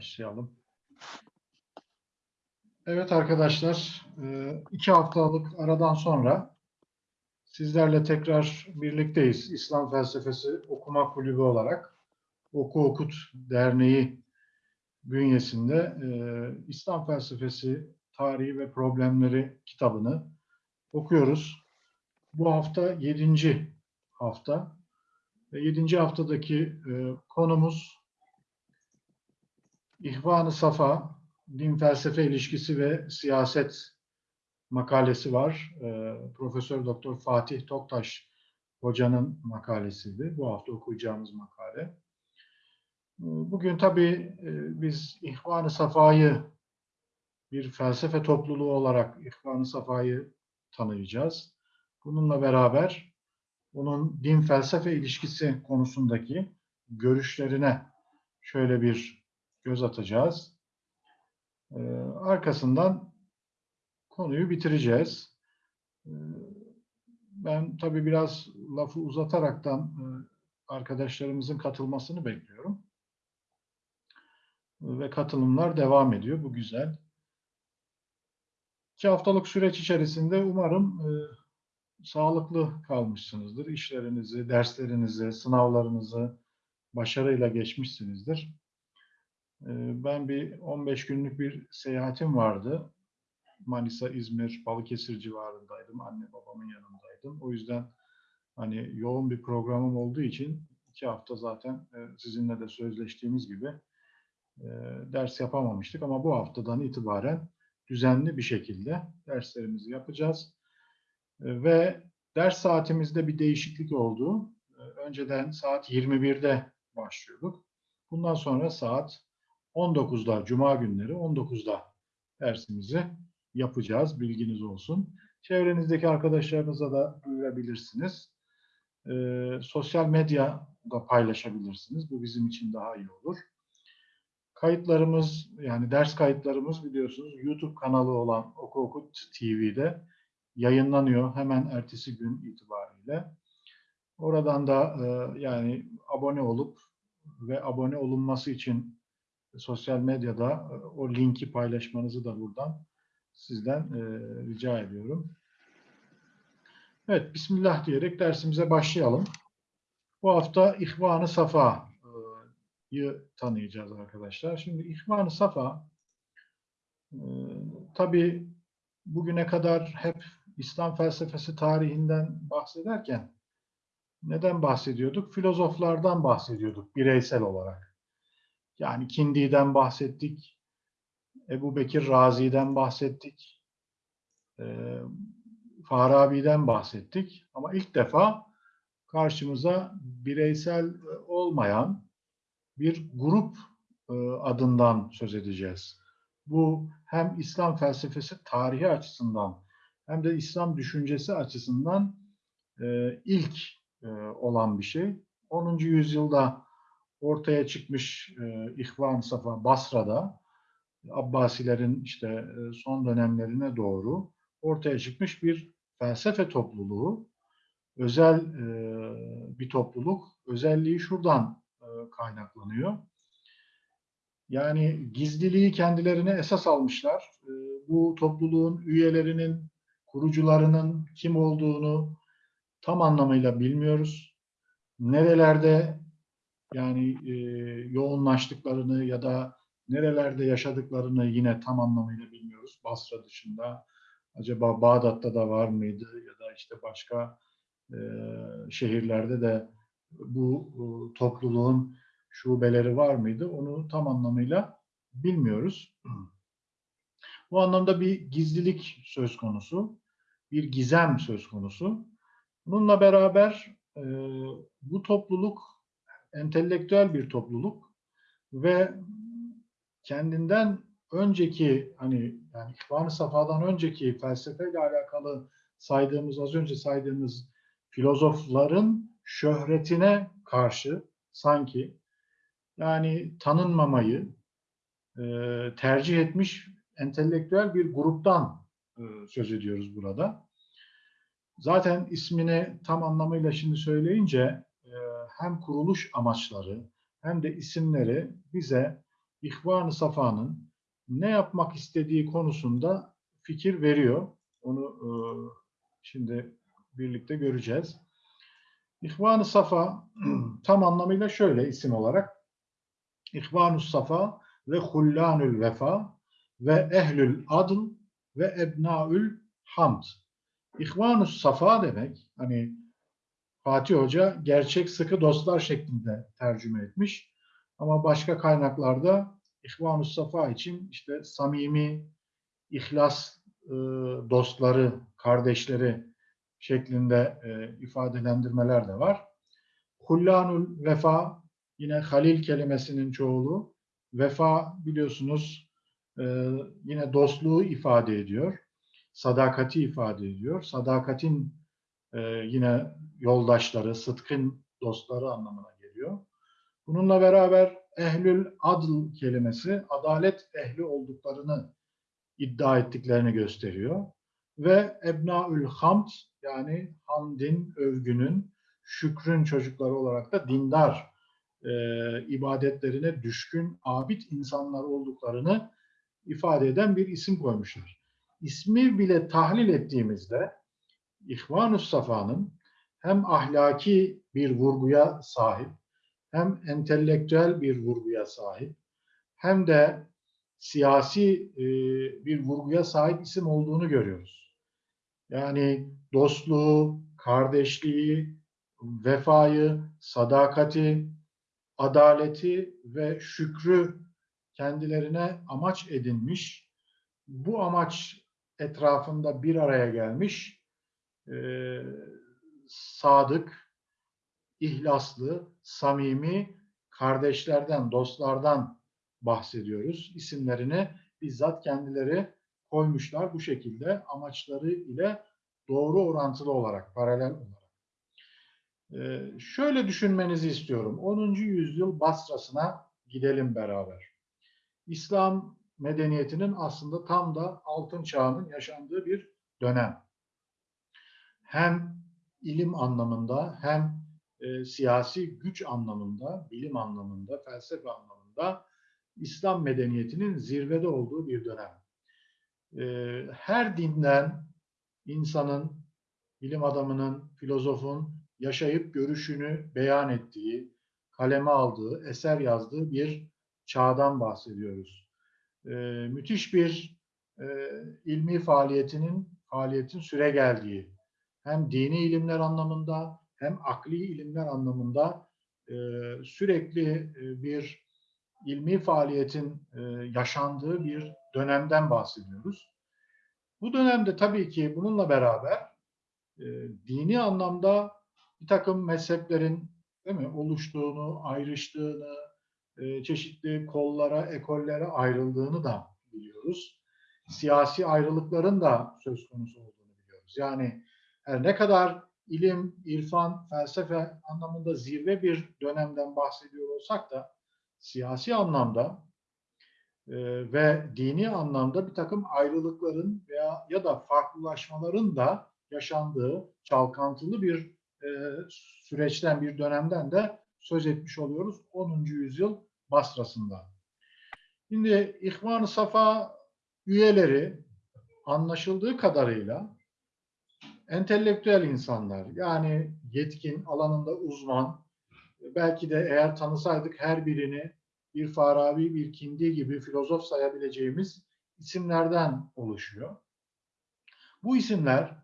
Başlayalım. Evet arkadaşlar, e, iki haftalık aradan sonra sizlerle tekrar birlikteyiz. İslam Felsefesi Okuma Kulübü olarak Oku Okut Derneği bünyesinde e, İslam Felsefesi Tarihi ve Problemleri kitabını okuyoruz. Bu hafta yedinci hafta yedinci haftadaki e, konumuz İhvan-ı Safa, din felsefe ilişkisi ve siyaset makalesi var. E, Profesör Doktor Fatih Toktaş hocanın makalesiydi. Bu hafta okuyacağımız makale. E, Bugün tabii e, biz İhvan-ı Safa'yı bir felsefe topluluğu olarak İhvan-ı Safa'yı tanıyacağız. Bununla beraber onun din felsefe ilişkisi konusundaki görüşlerine şöyle bir göz atacağız. Ee, arkasından konuyu bitireceğiz. Ee, ben tabii biraz lafı uzataraktan e, arkadaşlarımızın katılmasını bekliyorum. Ve katılımlar devam ediyor. Bu güzel. İki haftalık süreç içerisinde umarım e, sağlıklı kalmışsınızdır. İşlerinizi, derslerinizi, sınavlarınızı başarıyla geçmişsinizdir. Ee, Ben bir 15 günlük bir seyahatim vardı. Manisa, İzmir, Balıkesir civarındaydım. Anne babamın yanındaydım. O yüzden hani yoğun bir programım olduğu için iki hafta zaten e, sizinle de sözleştiğimiz gibi e, ders yapamamıştık. Ama bu haftadan itibaren düzenli bir şekilde derslerimizi yapacağız. E, Ve ders saatimizde bir değişiklik oldu. Önceden saat 21'de başlıyorduk. Bundan sonra saat 19'da, Cuma günleri 19'da dersimizi yapacağız. Bilginiz olsun. Çevrenizdeki arkadaşlarınıza da duyurabilirsiniz. Ee, sosyal medyada paylaşabilirsiniz. Bu bizim için daha iyi olur. Kayıtlarımız, yani ders kayıtlarımız biliyorsunuz YouTube kanalı olan Oku Okut TV'de yayınlanıyor hemen ertesi gün itibariyle. Oradan da e, yani abone olup ve abone olunması için sosyal medyada e, o linki paylaşmanızı da buradan sizden e, rica ediyorum. Evet, Bismillah diyerek dersimize başlayalım. Bu hafta İhvan-ı Safa'yı tanıyacağız arkadaşlar. Şimdi İhvan-ı Safa e, tabii bugüne kadar hep İslam felsefesi tarihinden bahsederken neden bahsediyorduk? Filozoflardan bahsediyorduk bireysel olarak. Yani Kindi'den bahsettik, Ebu Bekir Razi'den bahsettik, e, Farabi'den bahsettik. Ama ilk defa karşımıza bireysel olmayan bir grup e, adından söz edeceğiz. Bu hem İslam felsefesi tarihi açısından hem de İslam düşüncesi açısından e, ilk e, olan bir şey. 10. yüzyılda ortaya çıkmış e, İhvan Safa Basra'da Abbasilerin işte e, son dönemlerine doğru ortaya çıkmış bir felsefe topluluğu. Özel e, bir topluluk. Özelliği şuradan e, kaynaklanıyor. Yani gizliliği kendilerine esas almışlar. E, bu topluluğun üyelerinin, kurucularının kim olduğunu tam anlamıyla bilmiyoruz. Nerelerde yani e, yoğunlaştıklarını ya da nerelerde yaşadıklarını yine tam anlamıyla bilmiyoruz. Basra dışında acaba Bağdat'ta da var mıydı ya da işte başka e, şehirlerde de bu e, topluluğun şubeleri var mıydı? Onu tam anlamıyla bilmiyoruz. Bu anlamda bir gizlilik söz konusu, bir gizem söz konusu. Bununla beraber e, bu topluluk entelektüel bir topluluk ve kendinden önceki hani yani İhvan-ı Safa'dan önceki felsefeyle alakalı saydığımız az önce saydığımız filozofların şöhretine karşı sanki yani tanınmamayı e, tercih etmiş entelektüel bir gruptan e, söz ediyoruz burada. Zaten ismini tam anlamıyla şimdi söyleyince hem kuruluş amaçları hem de isimleri bize İhvan-ı Safa'nın ne yapmak istediği konusunda fikir veriyor. Onu e, şimdi birlikte göreceğiz. İhvan-ı Safa tam anlamıyla şöyle isim olarak İhvan-ı Safa ve Hullanül Vefa ve Ehlül Adl ve Ebnaül Hamd. İhvan-ı Safa demek hani Fatih Hoca gerçek sıkı dostlar şeklinde tercüme etmiş. Ama başka kaynaklarda İhvan-ı Safa için işte samimi, ihlas e, dostları, kardeşleri şeklinde e, ifadelendirmeler de var. Hullanul vefa yine halil kelimesinin çoğulu. Vefa biliyorsunuz e, yine dostluğu ifade ediyor. Sadakati ifade ediyor. Sadakatin e, yine yoldaşları, sıtkın dostları anlamına geliyor. Bununla beraber ehlül adl kelimesi adalet ehli olduklarını iddia ettiklerini gösteriyor. Ve ebnaül hamd yani hamdin, övgünün, şükrün çocukları olarak da dindar e, ibadetlerine düşkün, abid insanlar olduklarını ifade eden bir isim koymuşlar. İsmi bile tahlil ettiğimizde İhvan-ı Safa'nın hem ahlaki bir vurguya sahip, hem entelektüel bir vurguya sahip, hem de siyasi e, bir vurguya sahip isim olduğunu görüyoruz. Yani dostluğu, kardeşliği, vefayı, sadakati, adaleti ve şükrü kendilerine amaç edinmiş, bu amaç etrafında bir araya gelmiş, e, sadık, ihlaslı, samimi kardeşlerden, dostlardan bahsediyoruz. İsimlerini bizzat kendileri koymuşlar bu şekilde amaçları ile doğru orantılı olarak, paralel olarak. Ee, şöyle düşünmenizi istiyorum. 10. yüzyıl Basra'sına gidelim beraber. İslam medeniyetinin aslında tam da altın çağının yaşandığı bir dönem. Hem ilim anlamında hem e, siyasi güç anlamında, bilim anlamında, felsefe anlamında İslam medeniyetinin zirvede olduğu bir dönem. E, her dinden insanın, bilim adamının, filozofun yaşayıp görüşünü beyan ettiği, kaleme aldığı, eser yazdığı bir çağdan bahsediyoruz. E, müthiş bir e, ilmi faaliyetinin faaliyetin süre geldiği, hem dini ilimler anlamında hem akli ilimler anlamında e, sürekli e, bir ilmi faaliyetin e, yaşandığı bir dönemden bahsediyoruz. Bu dönemde tabii ki bununla beraber e, dini anlamda bir takım mezheplerin değil mi, oluştuğunu, ayrıştığını, e, çeşitli kollara, ekollere ayrıldığını da biliyoruz. Siyasi ayrılıkların da söz konusu olduğunu biliyoruz. Yani her ne kadar ilim, irfan, felsefe anlamında zirve bir dönemden bahsediyor olsak da siyasi anlamda e, ve dini anlamda bir takım ayrılıkların veya ya da farklılaşmaların da yaşandığı çalkantılı bir e, süreçten, bir dönemden de söz etmiş oluyoruz 10. yüzyıl Basra'sında. Şimdi İhvan-ı Safa üyeleri anlaşıldığı kadarıyla entelektüel insanlar yani yetkin, alanında uzman, belki de eğer tanısaydık her birini bir Farabi, bir Kindi gibi filozof sayabileceğimiz isimlerden oluşuyor. Bu isimler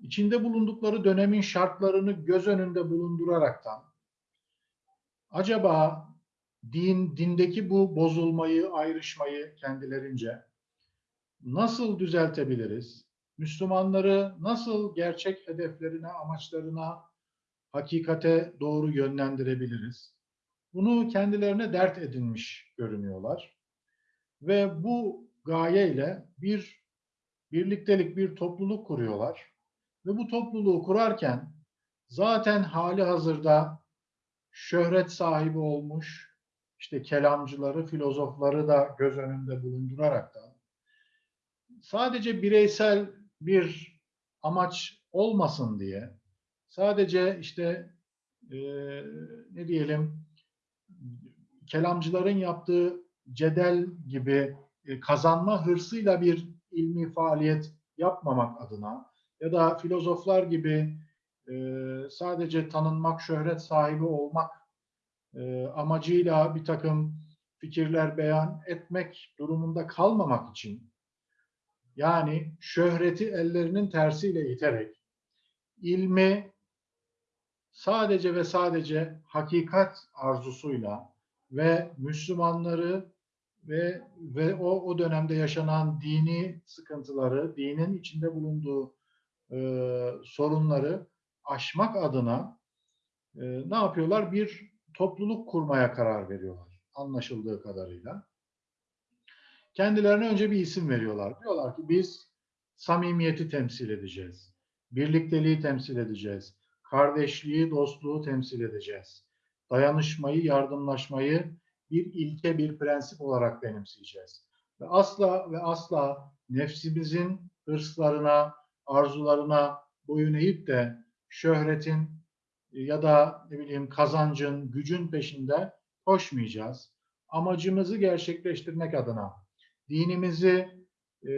içinde bulundukları dönemin şartlarını göz önünde bulunduraraktan acaba din, dindeki bu bozulmayı, ayrışmayı kendilerince nasıl düzeltebiliriz? Müslümanları nasıl gerçek hedeflerine, amaçlarına, hakikate doğru yönlendirebiliriz? Bunu kendilerine dert edinmiş görünüyorlar. Ve bu gayeyle bir birliktelik, bir topluluk kuruyorlar. Ve bu topluluğu kurarken zaten hali hazırda şöhret sahibi olmuş, işte kelamcıları, filozofları da göz önünde bulundurarak da sadece bireysel bir amaç olmasın diye sadece işte e, ne diyelim kelamcıların yaptığı cedel gibi e, kazanma hırsıyla bir ilmi faaliyet yapmamak adına ya da filozoflar gibi e, sadece tanınmak, şöhret sahibi olmak e, amacıyla bir takım fikirler beyan etmek durumunda kalmamak için yani şöhreti ellerinin tersiyle iterek ilmi sadece ve sadece hakikat arzusuyla ve Müslümanları ve ve o o dönemde yaşanan dini sıkıntıları, dinin içinde bulunduğu e, sorunları aşmak adına e, ne yapıyorlar? Bir topluluk kurmaya karar veriyorlar anlaşıldığı kadarıyla. Kendilerine önce bir isim veriyorlar. Diyorlar ki biz samimiyeti temsil edeceğiz. Birlikteliği temsil edeceğiz. Kardeşliği, dostluğu temsil edeceğiz. Dayanışmayı, yardımlaşmayı bir ilke, bir prensip olarak benimseyeceğiz. Ve asla ve asla nefsimizin hırslarına, arzularına boyun eğip de şöhretin ya da ne bileyim kazancın, gücün peşinde koşmayacağız. Amacımızı gerçekleştirmek adına, dinimizi e,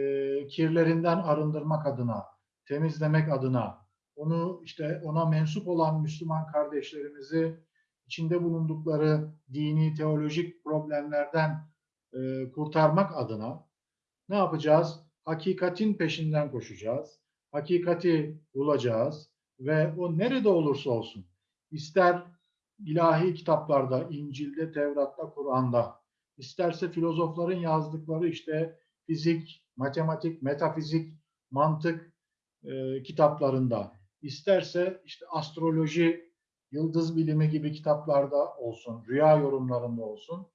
kirlerinden arındırmak adına, temizlemek adına, onu işte ona mensup olan Müslüman kardeşlerimizi içinde bulundukları dini, teolojik problemlerden e, kurtarmak adına ne yapacağız? Hakikatin peşinden koşacağız. Hakikati bulacağız ve o nerede olursa olsun, ister ilahi kitaplarda, İncil'de, Tevrat'ta, Kur'an'da, isterse filozofların yazdıkları işte fizik, matematik, metafizik, mantık e, kitaplarında, isterse işte astroloji, yıldız bilimi gibi kitaplarda olsun, rüya yorumlarında olsun.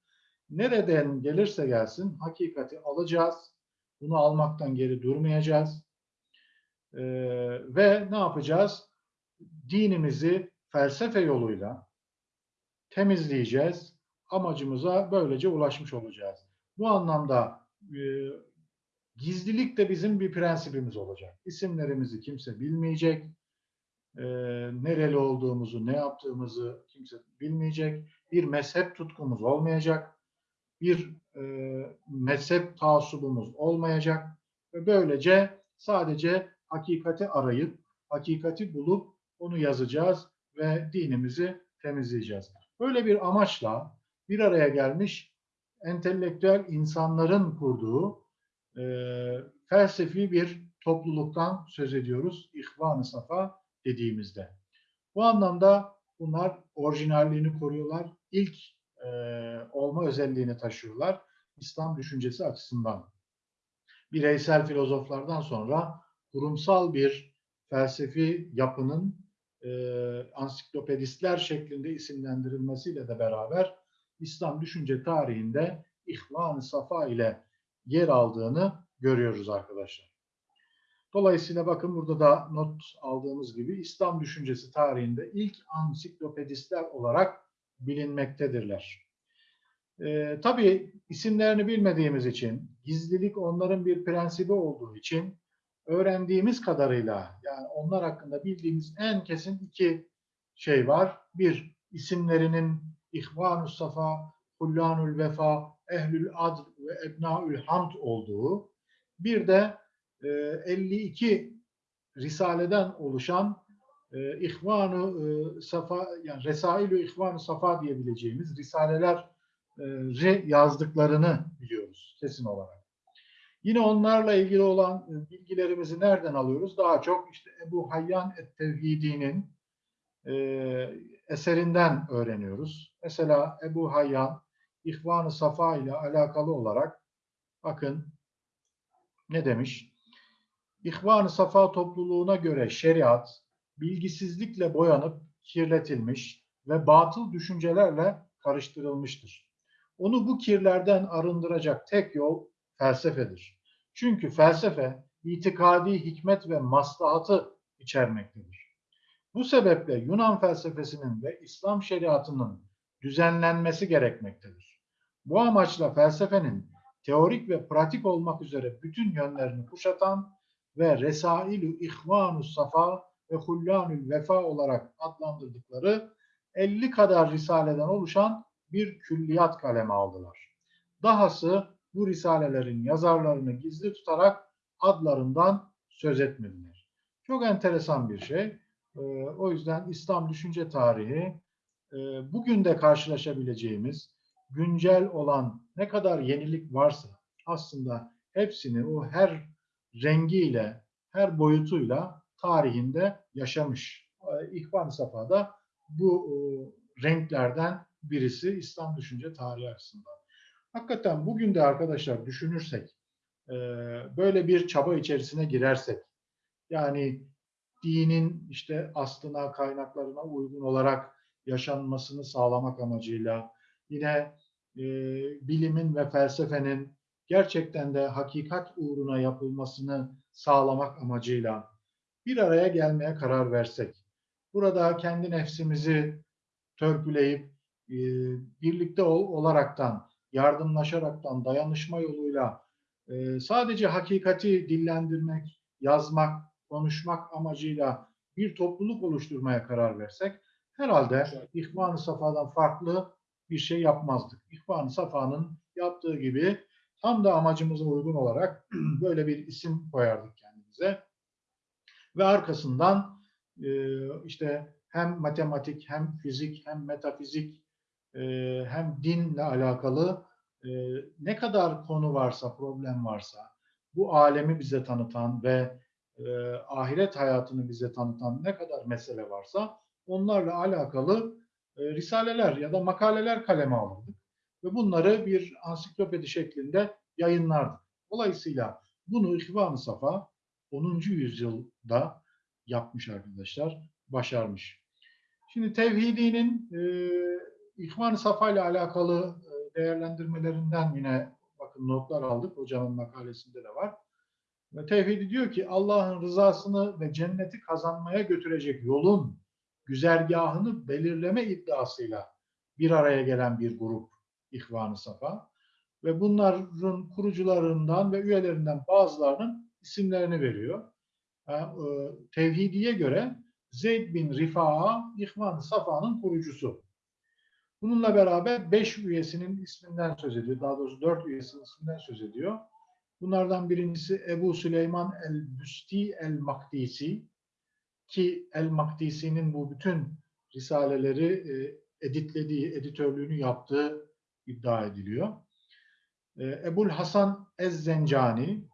Nereden gelirse gelsin hakikati alacağız. Bunu almaktan geri durmayacağız. Ee, ve ne yapacağız? Dinimizi felsefe yoluyla temizleyeceğiz. Amacımıza böylece ulaşmış olacağız. Bu anlamda e, gizlilik de bizim bir prensibimiz olacak. İsimlerimizi kimse bilmeyecek e, nereli olduğumuzu, ne yaptığımızı kimse bilmeyecek. Bir mezhep tutkumuz olmayacak. Bir e, mezhep taassubumuz olmayacak. Ve böylece sadece hakikati arayıp, hakikati bulup onu yazacağız ve dinimizi temizleyeceğiz. Böyle bir amaçla bir araya gelmiş entelektüel insanların kurduğu e, felsefi bir topluluktan söz ediyoruz. İhvan-ı Safa dediğimizde. Bu anlamda bunlar orijinalliğini koruyorlar. İlk e, olma özelliğini taşıyorlar. İslam düşüncesi açısından. Bireysel filozoflardan sonra kurumsal bir felsefi yapının e, ansiklopedistler şeklinde isimlendirilmesiyle de beraber İslam düşünce tarihinde İhvan-ı Safa ile yer aldığını görüyoruz arkadaşlar. Dolayısıyla bakın burada da not aldığımız gibi İslam düşüncesi tarihinde ilk ansiklopedistler olarak bilinmektedirler. Ee, tabii isimlerini bilmediğimiz için, gizlilik onların bir prensibi olduğu için öğrendiğimiz kadarıyla yani onlar hakkında bildiğimiz en kesin iki şey var. Bir, isimlerinin İhvan-ı Safa, Hullanul Vefa, Ehlül Adl ve Ebnaül Hamd olduğu. Bir de 52 e, risaleden oluşan e, İhvan-ı e, Safa yani Resail-ü İhvan-ı Safa diyebileceğimiz risaleler yazdıklarını biliyoruz kesin olarak. Yine onlarla ilgili olan bilgilerimizi nereden alıyoruz? Daha çok işte Ebu Hayyan et-Tevhidi'nin eserinden öğreniyoruz. Mesela Ebu Hayyan İhvan-ı Safa ile alakalı olarak bakın ne demiş? İhvan-ı Safa topluluğuna göre şeriat bilgisizlikle boyanıp kirletilmiş ve batıl düşüncelerle karıştırılmıştır. Onu bu kirlerden arındıracak tek yol felsefedir. Çünkü felsefe itikadi hikmet ve maslahatı içermektedir. Bu sebeple Yunan felsefesinin ve İslam şeriatının düzenlenmesi gerekmektedir. Bu amaçla felsefenin teorik ve pratik olmak üzere bütün yönlerini kuşatan ve Resailü İhvanu Safa ve Hullanül Vefa olarak adlandırdıkları 50 kadar risaleden oluşan bir külliyat kaleme aldılar. Dahası bu risalelerin yazarlarını gizli tutarak adlarından söz etmediler. Çok enteresan bir şey. Ee, o yüzden İslam düşünce tarihi bugün de karşılaşabileceğimiz güncel olan ne kadar yenilik varsa aslında hepsini o her rengiyle, her boyutuyla tarihinde yaşamış. Ee, İhvan-ı Safa'da bu e, renklerden birisi İslam düşünce tarihi açısından. Hakikaten bugün de arkadaşlar düşünürsek, e, böyle bir çaba içerisine girersek, yani dinin işte aslına, kaynaklarına uygun olarak yaşanmasını sağlamak amacıyla, yine e, bilimin ve felsefenin gerçekten de hakikat uğruna yapılmasını sağlamak amacıyla bir araya gelmeye karar versek, burada kendi nefsimizi törpüleyip e, birlikte ol, olaraktan, yardımlaşaraktan, dayanışma yoluyla e, sadece hakikati dillendirmek, yazmak, konuşmak amacıyla bir topluluk oluşturmaya karar versek herhalde İhvan-ı Safa'dan farklı bir şey yapmazdık. İhvan-ı Safa'nın yaptığı gibi tam da amacımıza uygun olarak böyle bir isim koyardık kendimize. Ve arkasından e, işte hem matematik hem fizik hem metafizik e, hem dinle alakalı e, ne kadar konu varsa, problem varsa bu alemi bize tanıtan ve ahiret hayatını bize tanıtan ne kadar mesele varsa onlarla alakalı e, risaleler ya da makaleler kaleme alırdık. Ve bunları bir ansiklopedi şeklinde yayınlardık. Dolayısıyla bunu İhvan-ı Safa 10. yüzyılda yapmış arkadaşlar, başarmış. Şimdi tevhidinin e, İhvan-ı Safa ile alakalı e, değerlendirmelerinden yine bakın notlar aldık. Hocamın makalesinde de var. Ve tevhidi diyor ki Allah'ın rızasını ve cenneti kazanmaya götürecek yolun güzergahını belirleme iddiasıyla bir araya gelen bir grup İhvan-ı Safa ve bunların kurucularından ve üyelerinden bazılarının isimlerini veriyor. E, tevhidiye göre Zeyd bin Rifa'a İhvan-ı Safa'nın kurucusu. Bununla beraber beş üyesinin isminden söz ediyor. Daha doğrusu dört üyesinin isminden söz ediyor. Bunlardan birincisi Ebu Süleyman el-Büsti el-Makdisi ki el-Makdisi'nin bu bütün risaleleri e, editlediği, editörlüğünü yaptığı iddia ediliyor. E, Ebul Hasan Ez-Zencani,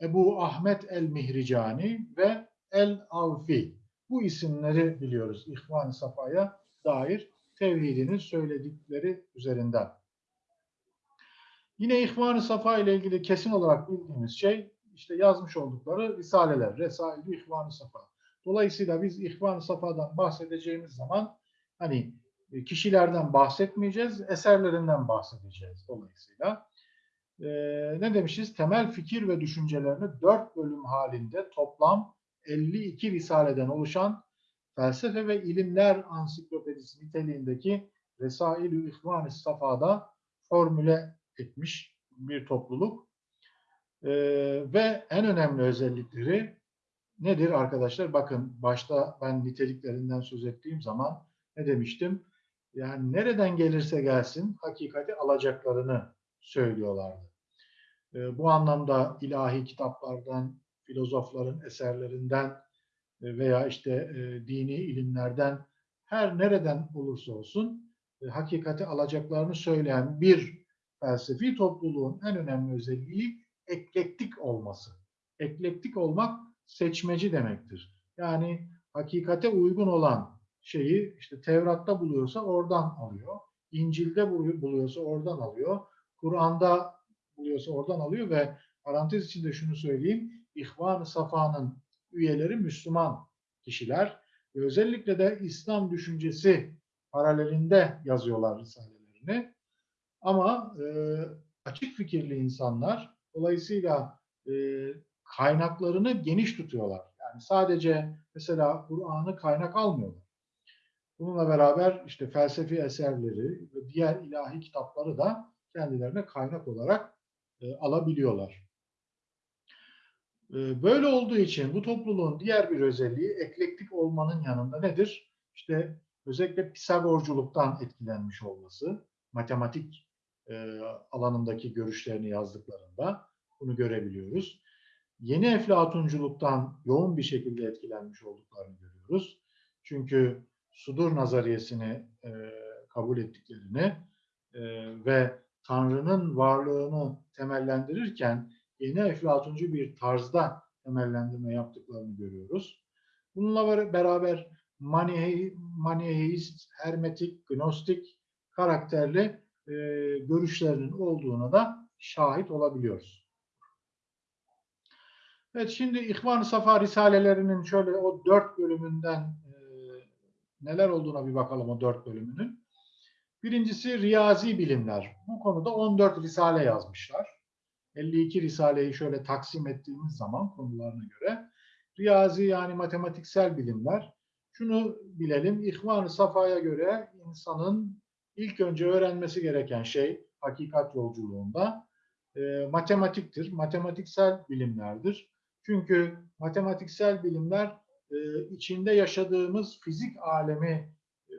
Ebu Ahmet el-Mihricani ve el-Avfi. Bu isimleri biliyoruz İhvan-ı Safa'ya dair tevhidinin söyledikleri üzerinden. Yine İhvan-ı Safa ile ilgili kesin olarak bildiğimiz şey işte yazmış oldukları risaleler, Resail-i İhvan-ı Safa. Dolayısıyla biz İhvan-ı Safa'dan bahsedeceğimiz zaman hani e, kişilerden bahsetmeyeceğiz, eserlerinden bahsedeceğiz dolayısıyla. Ee, ne demişiz? Temel fikir ve düşüncelerini dört bölüm halinde toplam 52 risaleden oluşan felsefe ve ilimler ansiklopedisi niteliğindeki Resail-i İhvan-ı Safa'da formüle etmiş bir topluluk. Ee, ve en önemli özellikleri nedir arkadaşlar? Bakın başta ben niteliklerinden söz ettiğim zaman ne demiştim? Yani nereden gelirse gelsin hakikati alacaklarını söylüyorlardı. Ee, bu anlamda ilahi kitaplardan, filozofların eserlerinden e, veya işte e, dini ilimlerden her nereden olursa olsun e, hakikati alacaklarını söyleyen bir felsefi topluluğun en önemli özelliği eklektik olması. Eklektik olmak seçmeci demektir. Yani hakikate uygun olan şeyi işte Tevrat'ta buluyorsa oradan alıyor. İncil'de buluyorsa oradan alıyor. Kur'an'da buluyorsa oradan alıyor ve parantez içinde şunu söyleyeyim. İhvan-ı Safa'nın üyeleri Müslüman kişiler ve özellikle de İslam düşüncesi paralelinde yazıyorlar risalelerini. Ama e, açık fikirli insanlar dolayısıyla e, kaynaklarını geniş tutuyorlar. Yani sadece mesela Kur'an'ı kaynak almıyorlar. Bununla beraber işte felsefi eserleri ve diğer ilahi kitapları da kendilerine kaynak olarak e, alabiliyorlar. E, böyle olduğu için bu topluluğun diğer bir özelliği eklektik olmanın yanında nedir? İşte özellikle Pisagorculuktan etkilenmiş olması, matematik e, alanındaki görüşlerini yazdıklarında bunu görebiliyoruz. Yeni eflatunculuktan yoğun bir şekilde etkilenmiş olduklarını görüyoruz. Çünkü sudur nazariyesini e, kabul ettiklerini e, ve Tanrı'nın varlığını temellendirirken yeni eflatuncu bir tarzda temellendirme yaptıklarını görüyoruz. Bununla beraber Manihe, Maniheist, Hermetik, Gnostik karakterli e, görüşlerinin olduğuna da şahit olabiliyoruz. Evet şimdi İhvan-ı Safa Risalelerinin şöyle o dört bölümünden e, neler olduğuna bir bakalım o dört bölümünün. Birincisi riyazi bilimler. Bu konuda 14 risale yazmışlar. 52 risaleyi şöyle taksim ettiğimiz zaman konularına göre riyazi yani matematiksel bilimler. Şunu bilelim, İhvan-ı Safa'ya göre insanın ilk önce öğrenmesi gereken şey hakikat yolculuğunda e, matematiktir, matematiksel bilimlerdir. Çünkü matematiksel bilimler e, içinde yaşadığımız fizik alemi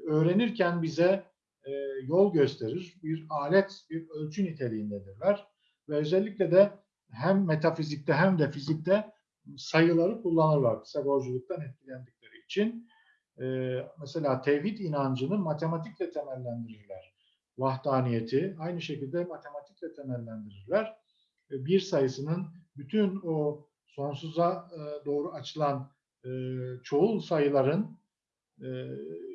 öğrenirken bize e, yol gösterir. Bir alet, bir ölçü niteliğindedirler. Ve özellikle de hem metafizikte hem de fizikte sayıları kullanırlar. Pisagorculuktan etkilendikleri için. E, mesela tevhid inancını matematikle temellendirirler. Vahdaniyeti aynı şekilde matematikle temellendirirler. E, bir sayısının bütün o sonsuza e, doğru açılan e, çoğul sayıların e,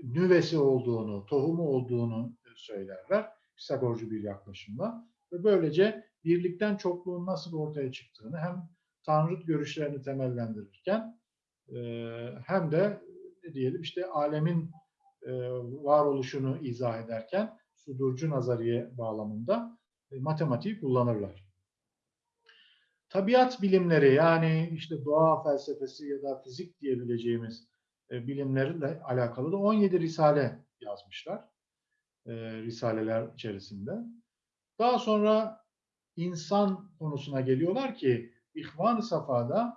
nüvesi olduğunu, tohumu olduğunu söylerler. Pisagorcu bir yaklaşımla. Ve böylece birlikten çokluğun nasıl ortaya çıktığını hem Tanrı görüşlerini temellendirirken hem de ne diyelim işte alemin e, varoluşunu izah ederken sudurcu nazariye bağlamında e, matematiği kullanırlar. Tabiat bilimleri yani işte doğa felsefesi ya da fizik diyebileceğimiz e, bilimlerle alakalı da 17 risale yazmışlar. E, risaleler içerisinde. Daha sonra insan konusuna geliyorlar ki İhvan-ı Safa'da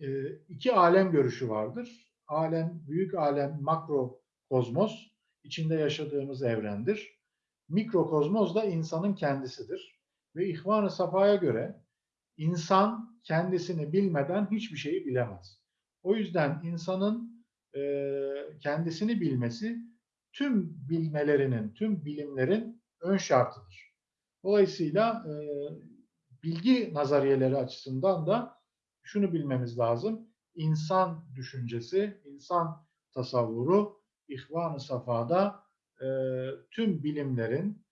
e, iki alem görüşü vardır. Alem, büyük alem makro kozmos, içinde yaşadığımız evrendir. Mikrokozmos da insanın kendisidir. Ve İhvan-ı Safa'ya göre insan kendisini bilmeden hiçbir şeyi bilemez. O yüzden insanın e, kendisini bilmesi tüm bilmelerinin, tüm bilimlerin ön şartıdır. Dolayısıyla e, bilgi nazariyeleri açısından da şunu bilmemiz lazım. İnsan düşüncesi, insan tasavvuru İhvan-ı Safa'da e, tüm bilimlerin,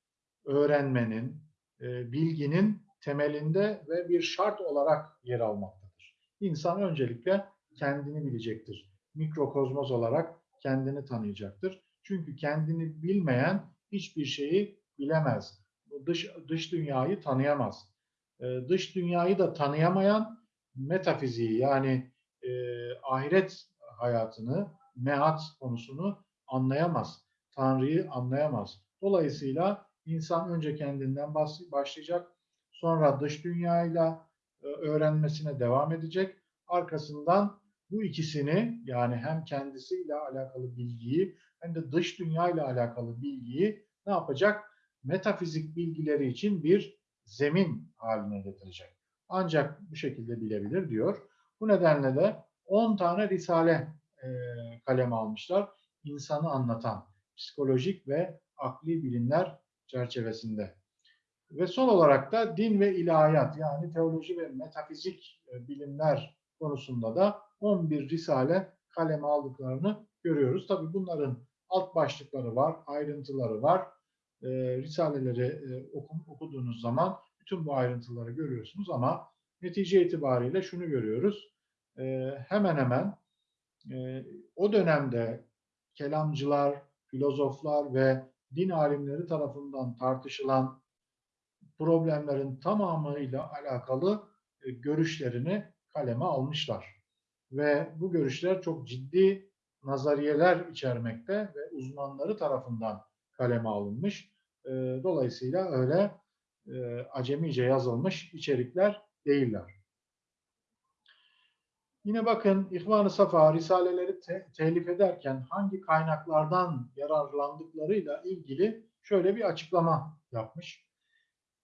öğrenmenin, e, bilginin temelinde ve bir şart olarak yer almaktadır. İnsan öncelikle kendini bilecektir. Mikrokozmos olarak kendini tanıyacaktır. Çünkü kendini bilmeyen hiçbir şeyi bilemez. Dış, dış dünyayı tanıyamaz. Ee, dış dünyayı da tanıyamayan metafiziği yani e, ahiret hayatını, mehat konusunu anlayamaz. Tanrı'yı anlayamaz. Dolayısıyla insan önce kendinden başlayacak, sonra dış dünyayla e, öğrenmesine devam edecek. Arkasından bu ikisini yani hem kendisiyle alakalı bilgiyi hem de dış dünyayla alakalı bilgiyi ne yapacak? Metafizik bilgileri için bir zemin haline getirecek. Ancak bu şekilde bilebilir diyor. Bu nedenle de 10 tane risale e, kaleme almışlar. İnsanı anlatan psikolojik ve akli bilimler çerçevesinde. Ve son olarak da din ve ilahiyat yani teoloji ve metafizik e, bilimler konusunda da 11 risale kaleme aldıklarını görüyoruz. Tabi bunların alt başlıkları var, ayrıntıları var. E, risaleleri e, okum, okuduğunuz zaman bütün bu ayrıntıları görüyorsunuz ama netice itibariyle şunu görüyoruz. E, hemen hemen e, o dönemde kelamcılar, filozoflar ve din alimleri tarafından tartışılan problemlerin tamamıyla alakalı e, görüşlerini kaleme almışlar. Ve bu görüşler çok ciddi nazariyeler içermekte ve uzmanları tarafından kaleme alınmış. E, dolayısıyla öyle e, acemice yazılmış içerikler değiller. Yine bakın İhvan-ı Safa Risaleleri te telif ederken hangi kaynaklardan yararlandıklarıyla ilgili şöyle bir açıklama yapmış.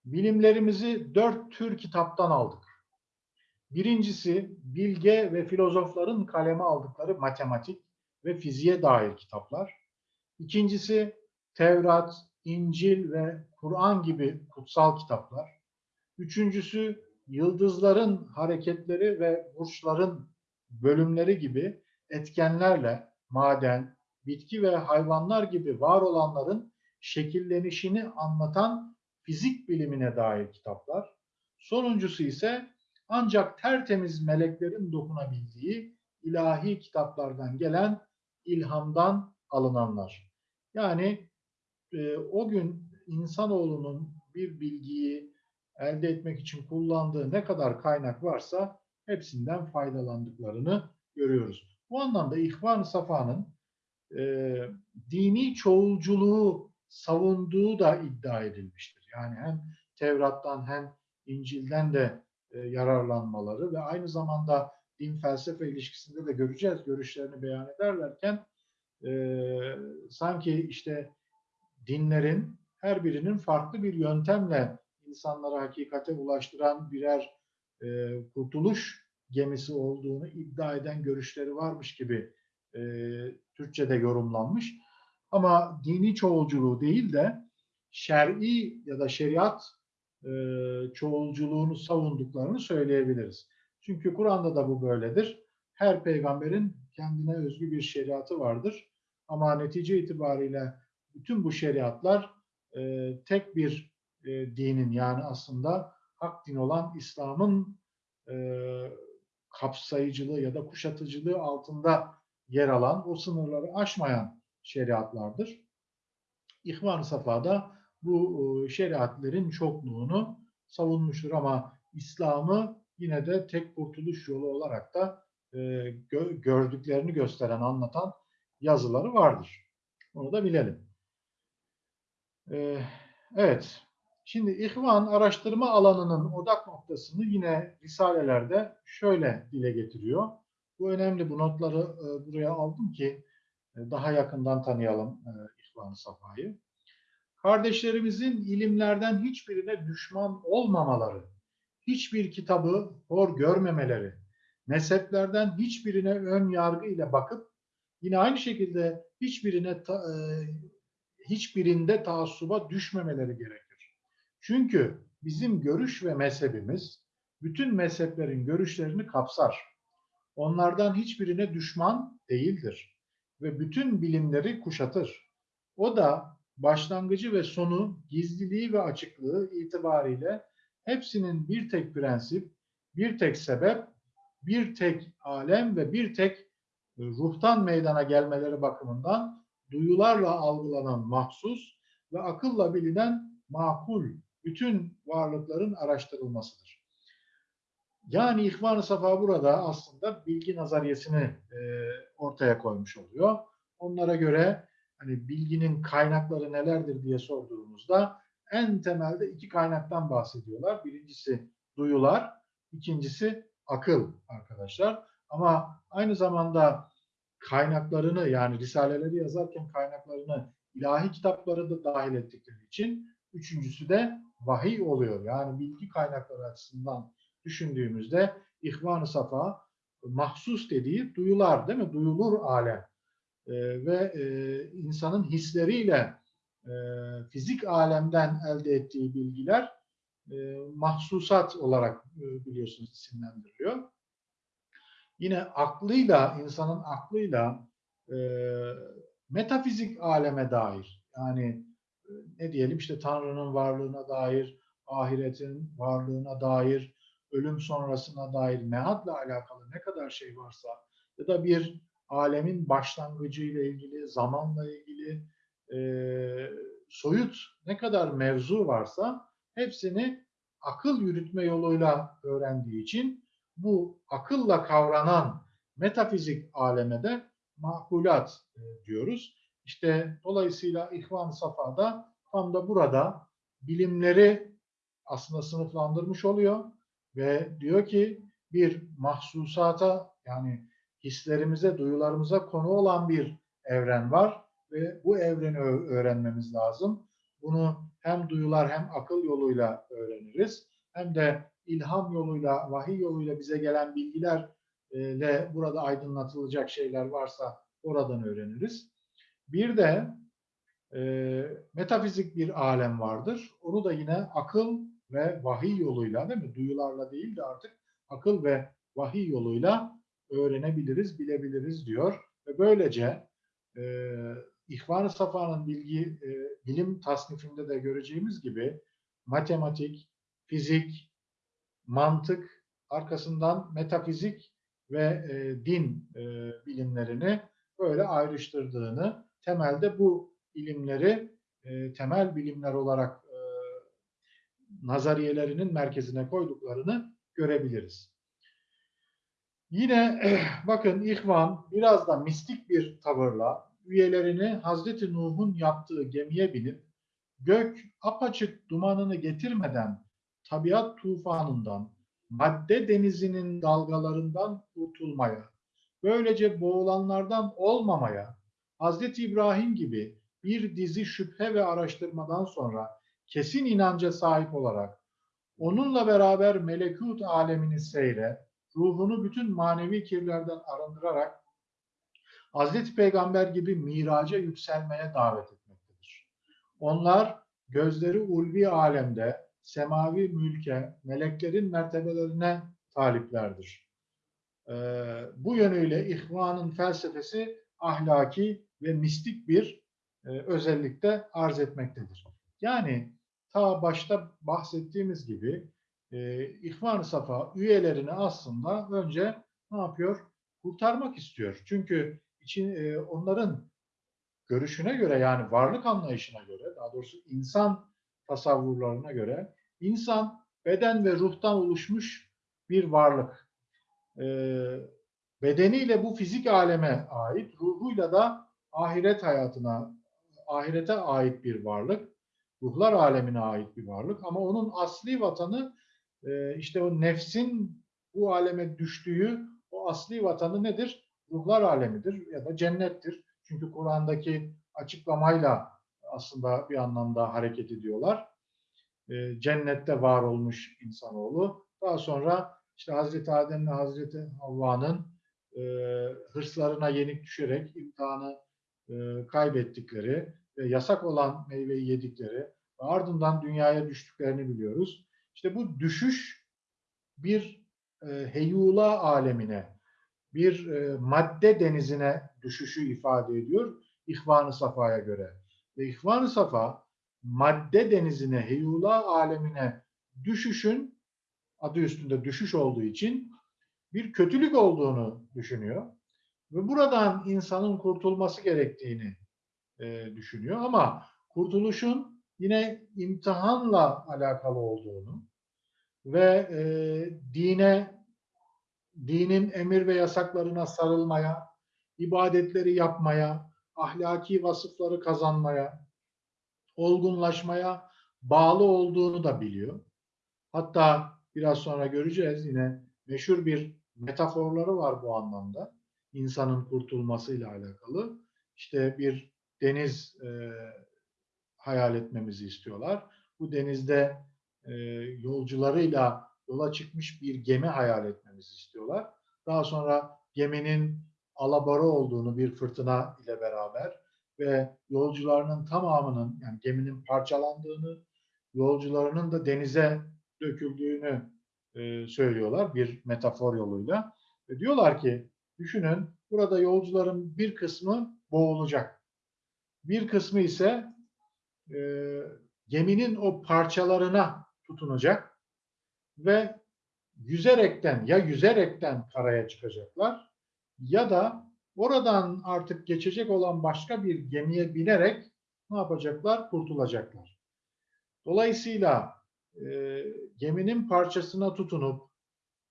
Bilimlerimizi dört tür kitaptan aldık. Birincisi bilge ve filozofların kaleme aldıkları matematik ve fiziğe dair kitaplar. İkincisi Tevrat, İncil ve Kur'an gibi kutsal kitaplar. Üçüncüsü yıldızların hareketleri ve burçların bölümleri gibi etkenlerle maden, bitki ve hayvanlar gibi var olanların şekillenişini anlatan fizik bilimine dair kitaplar. Sonuncusu ise ancak tertemiz meleklerin dokunabildiği ilahi kitaplardan gelen ilhamdan alınanlar. Yani e, o gün insanoğlunun bir bilgiyi elde etmek için kullandığı ne kadar kaynak varsa hepsinden faydalandıklarını görüyoruz. Bu anlamda İhvan-ı Safa'nın e, dini çoğulculuğu savunduğu da iddia edilmiştir. Yani hem Tevrat'tan hem İncil'den de e, yararlanmaları ve aynı zamanda din felsefe ilişkisinde de göreceğiz görüşlerini beyan ederlerken e, sanki işte dinlerin her birinin farklı bir yöntemle insanları hakikate ulaştıran birer e, kurtuluş gemisi olduğunu iddia eden görüşleri varmış gibi e, Türkçe'de yorumlanmış. Ama dini çoğulculuğu değil de şer'i ya da şeriat e, çoğulculuğunu savunduklarını söyleyebiliriz. Çünkü Kur'an'da da bu böyledir. Her peygamberin kendine özgü bir şeriatı vardır. Ama netice itibariyle bütün bu şeriatlar e, tek bir e, dinin yani aslında hak din olan İslam'ın e, kapsayıcılığı ya da kuşatıcılığı altında yer alan, o sınırları aşmayan şeriatlardır. İhvan-ı Safa'da bu e, şeriatlerin çokluğunu savunmuştur ama İslam'ı yine de tek kurtuluş yolu olarak da e, gö gördüklerini gösteren, anlatan yazıları vardır. Onu da bilelim. E, evet, şimdi İhvan araştırma alanının odak noktasını yine Risalelerde şöyle dile getiriyor. Bu önemli, bu notları buraya aldım ki daha yakından tanıyalım İhvan-ı Safa'yı kardeşlerimizin ilimlerden hiçbirine düşman olmamaları, hiçbir kitabı hor görmemeleri, mezheplerden hiçbirine ön yargı ile bakıp yine aynı şekilde hiçbirine ta, e, hiçbirinde taassuba düşmemeleri gerekir. Çünkü bizim görüş ve mezhebimiz bütün mezheplerin görüşlerini kapsar. Onlardan hiçbirine düşman değildir ve bütün bilimleri kuşatır. O da başlangıcı ve sonu, gizliliği ve açıklığı itibariyle hepsinin bir tek prensip, bir tek sebep, bir tek alem ve bir tek e, ruhtan meydana gelmeleri bakımından duyularla algılanan mahsus ve akılla bilinen makul bütün varlıkların araştırılmasıdır. Yani İhvan-ı Safa burada aslında bilgi nazariyesini e, ortaya koymuş oluyor. Onlara göre hani bilginin kaynakları nelerdir diye sorduğumuzda en temelde iki kaynaktan bahsediyorlar. Birincisi duyular, ikincisi akıl arkadaşlar. Ama aynı zamanda kaynaklarını yani risaleleri yazarken kaynaklarını ilahi kitapları da dahil ettikleri için üçüncüsü de vahiy oluyor. Yani bilgi kaynakları açısından düşündüğümüzde İhvan-ı Safa mahsus dediği duyular değil mi? Duyulur alem e, ve e, insanın hisleriyle e, fizik alemden elde ettiği bilgiler e, mahsusat olarak e, biliyorsunuz isimlendiriliyor. Yine aklıyla, insanın aklıyla e, metafizik aleme dair yani e, ne diyelim işte Tanrı'nın varlığına dair, ahiretin varlığına dair, ölüm sonrasına dair mehatla alakalı ne kadar şey varsa ya da bir alemin başlangıcı ile ilgili, zamanla ilgili e, soyut ne kadar mevzu varsa hepsini akıl yürütme yoluyla öğrendiği için bu akılla kavranan metafizik aleme de makulat e, diyoruz. İşte dolayısıyla İhvan Safa'da tam da burada bilimleri aslında sınıflandırmış oluyor ve diyor ki bir mahsusata yani hislerimize, duyularımıza konu olan bir evren var ve bu evreni öğrenmemiz lazım. bunu hem duyular hem akıl yoluyla öğreniriz. Hem de ilham yoluyla, vahiy yoluyla bize gelen bilgilerle burada aydınlatılacak şeyler varsa oradan öğreniriz. Bir de e, metafizik bir alem vardır. Onu da yine akıl ve vahiy yoluyla değil mi? Duyularla değil de artık akıl ve vahiy yoluyla öğrenebiliriz, bilebiliriz diyor. Ve böylece e, İhvan-ı Safa'nın bilgi, e, bilim tasnifinde de göreceğimiz gibi matematik, fizik, mantık, arkasından metafizik ve e, din e, bilimlerini böyle ayrıştırdığını, temelde bu ilimleri e, temel bilimler olarak e, nazariyelerinin merkezine koyduklarını görebiliriz. Yine bakın İhvan biraz da mistik bir tavırla üyelerini Hazreti Nuh'un yaptığı gemiye binip gök apaçık dumanını getirmeden tabiat tufanından, madde denizinin dalgalarından kurtulmaya, böylece boğulanlardan olmamaya, Hazreti İbrahim gibi bir dizi şüphe ve araştırmadan sonra kesin inanca sahip olarak onunla beraber melekut alemini seyre, ruhunu bütün manevi kirlerden arındırarak Hazreti Peygamber gibi miraca yükselmeye davet etmektedir. Onlar gözleri ulvi alemde, semavi mülke, meleklerin mertebelerine taliplerdir. Ee, bu yönüyle ihvanın felsefesi ahlaki ve mistik bir e, özellikte arz etmektedir. Yani ta başta bahsettiğimiz gibi e, İhvan-ı Safa üyelerini aslında önce ne yapıyor? Kurtarmak istiyor. Çünkü için e, onların görüşüne göre yani varlık anlayışına göre daha doğrusu insan tasavvurlarına göre insan beden ve ruhtan oluşmuş bir varlık. E, bedeniyle bu fizik aleme ait, ruhuyla da ahiret hayatına, ahirete ait bir varlık. Ruhlar alemine ait bir varlık ama onun asli vatanı e, işte o nefsin bu aleme düştüğü o asli vatanı nedir? Ruhlar alemidir ya da cennettir. Çünkü Kur'an'daki açıklamayla aslında bir anlamda hareket ediyorlar. E, cennette var olmuş insanoğlu. Daha sonra işte Hazreti Adem ve Hazreti Havva'nın e, hırslarına yenik düşerek imtihanı e, kaybettikleri ve yasak olan meyveyi yedikleri ve ardından dünyaya düştüklerini biliyoruz. İşte bu düşüş bir e, heyula alemine, bir e, madde denizine düşüşü ifade ediyor İhvan-ı Safa'ya göre. Ve İhvan-ı Safa madde denizine, heyula alemine düşüşün adı üstünde düşüş olduğu için bir kötülük olduğunu düşünüyor. Ve buradan insanın kurtulması gerektiğini e, düşünüyor. Ama kurtuluşun yine imtihanla alakalı olduğunu ve e, dine, dinin emir ve yasaklarına sarılmaya, ibadetleri yapmaya, ahlaki vasıfları kazanmaya, olgunlaşmaya bağlı olduğunu da biliyor. Hatta biraz sonra göreceğiz yine meşhur bir metaforları var bu anlamda. İnsanın kurtulmasıyla alakalı. İşte bir deniz e, hayal etmemizi istiyorlar. Bu denizde e, yolcularıyla yola çıkmış bir gemi hayal etmemizi istiyorlar. Daha sonra geminin alabora olduğunu bir fırtına ile beraber ve yolcularının tamamının yani geminin parçalandığını, yolcularının da denize döküldüğünü e, söylüyorlar bir metafor yoluyla. Ve diyorlar ki düşünün burada yolcuların bir kısmı boğulacak. Bir kısmı ise e, geminin o parçalarına tutunacak ve yüzerekten ya yüzerekten karaya çıkacaklar ya da oradan artık geçecek olan başka bir gemiye binerek ne yapacaklar? Kurtulacaklar. Dolayısıyla e, geminin parçasına tutunup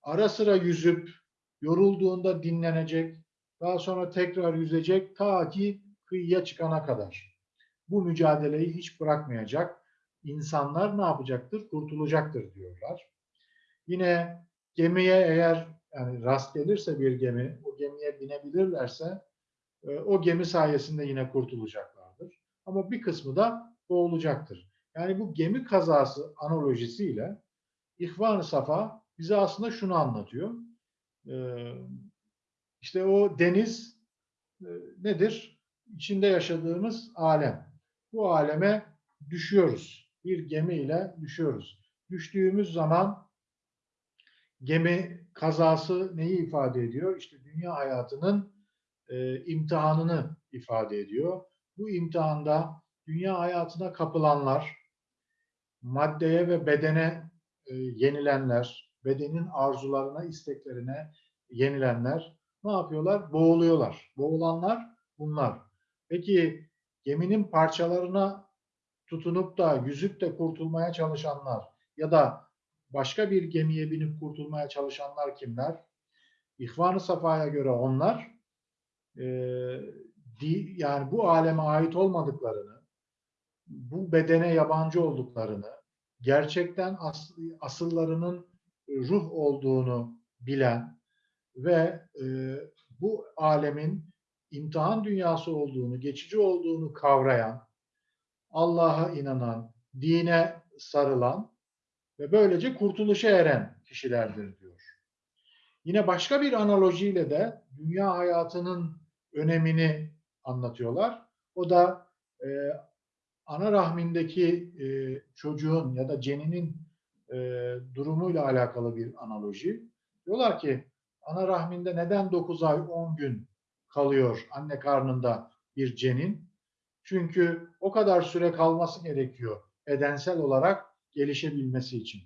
ara sıra yüzüp yorulduğunda dinlenecek, daha sonra tekrar yüzecek ta ki kıyıya çıkana kadar. Bu mücadeleyi hiç bırakmayacak. İnsanlar ne yapacaktır? Kurtulacaktır diyorlar. Yine gemiye eğer yani rast gelirse bir gemi, o gemiye binebilirlerse e, o gemi sayesinde yine kurtulacaklardır. Ama bir kısmı da boğulacaktır. Yani bu gemi kazası analojisiyle İhvan-ı Safa bize aslında şunu anlatıyor. Ee, işte o deniz e, nedir? İçinde yaşadığımız alem. Bu aleme düşüyoruz. Bir gemiyle düşüyoruz. Düştüğümüz zaman gemi kazası neyi ifade ediyor? İşte dünya hayatının e, imtihanını ifade ediyor. Bu imtihanda dünya hayatına kapılanlar, maddeye ve bedene e, yenilenler, bedenin arzularına, isteklerine yenilenler ne yapıyorlar? Boğuluyorlar. Boğulanlar bunlar. Peki geminin parçalarına tutunup da yüzüp de kurtulmaya çalışanlar ya da başka bir gemiye binip kurtulmaya çalışanlar kimler? İhvan-ı Safa'ya göre onlar e, di, yani bu aleme ait olmadıklarını, bu bedene yabancı olduklarını, gerçekten as, asıllarının ruh olduğunu bilen ve e, bu alemin imtihan dünyası olduğunu, geçici olduğunu kavrayan, Allah'a inanan, dine sarılan ve böylece kurtuluşa eren kişilerdir diyor. Yine başka bir analojiyle de dünya hayatının önemini anlatıyorlar. O da e, ana rahmindeki e, çocuğun ya da ceninin e, durumuyla alakalı bir analoji. Diyorlar ki ana rahminde neden 9 ay 10 gün kalıyor anne karnında bir cenin? Çünkü o kadar süre kalması gerekiyor bedensel olarak gelişebilmesi için.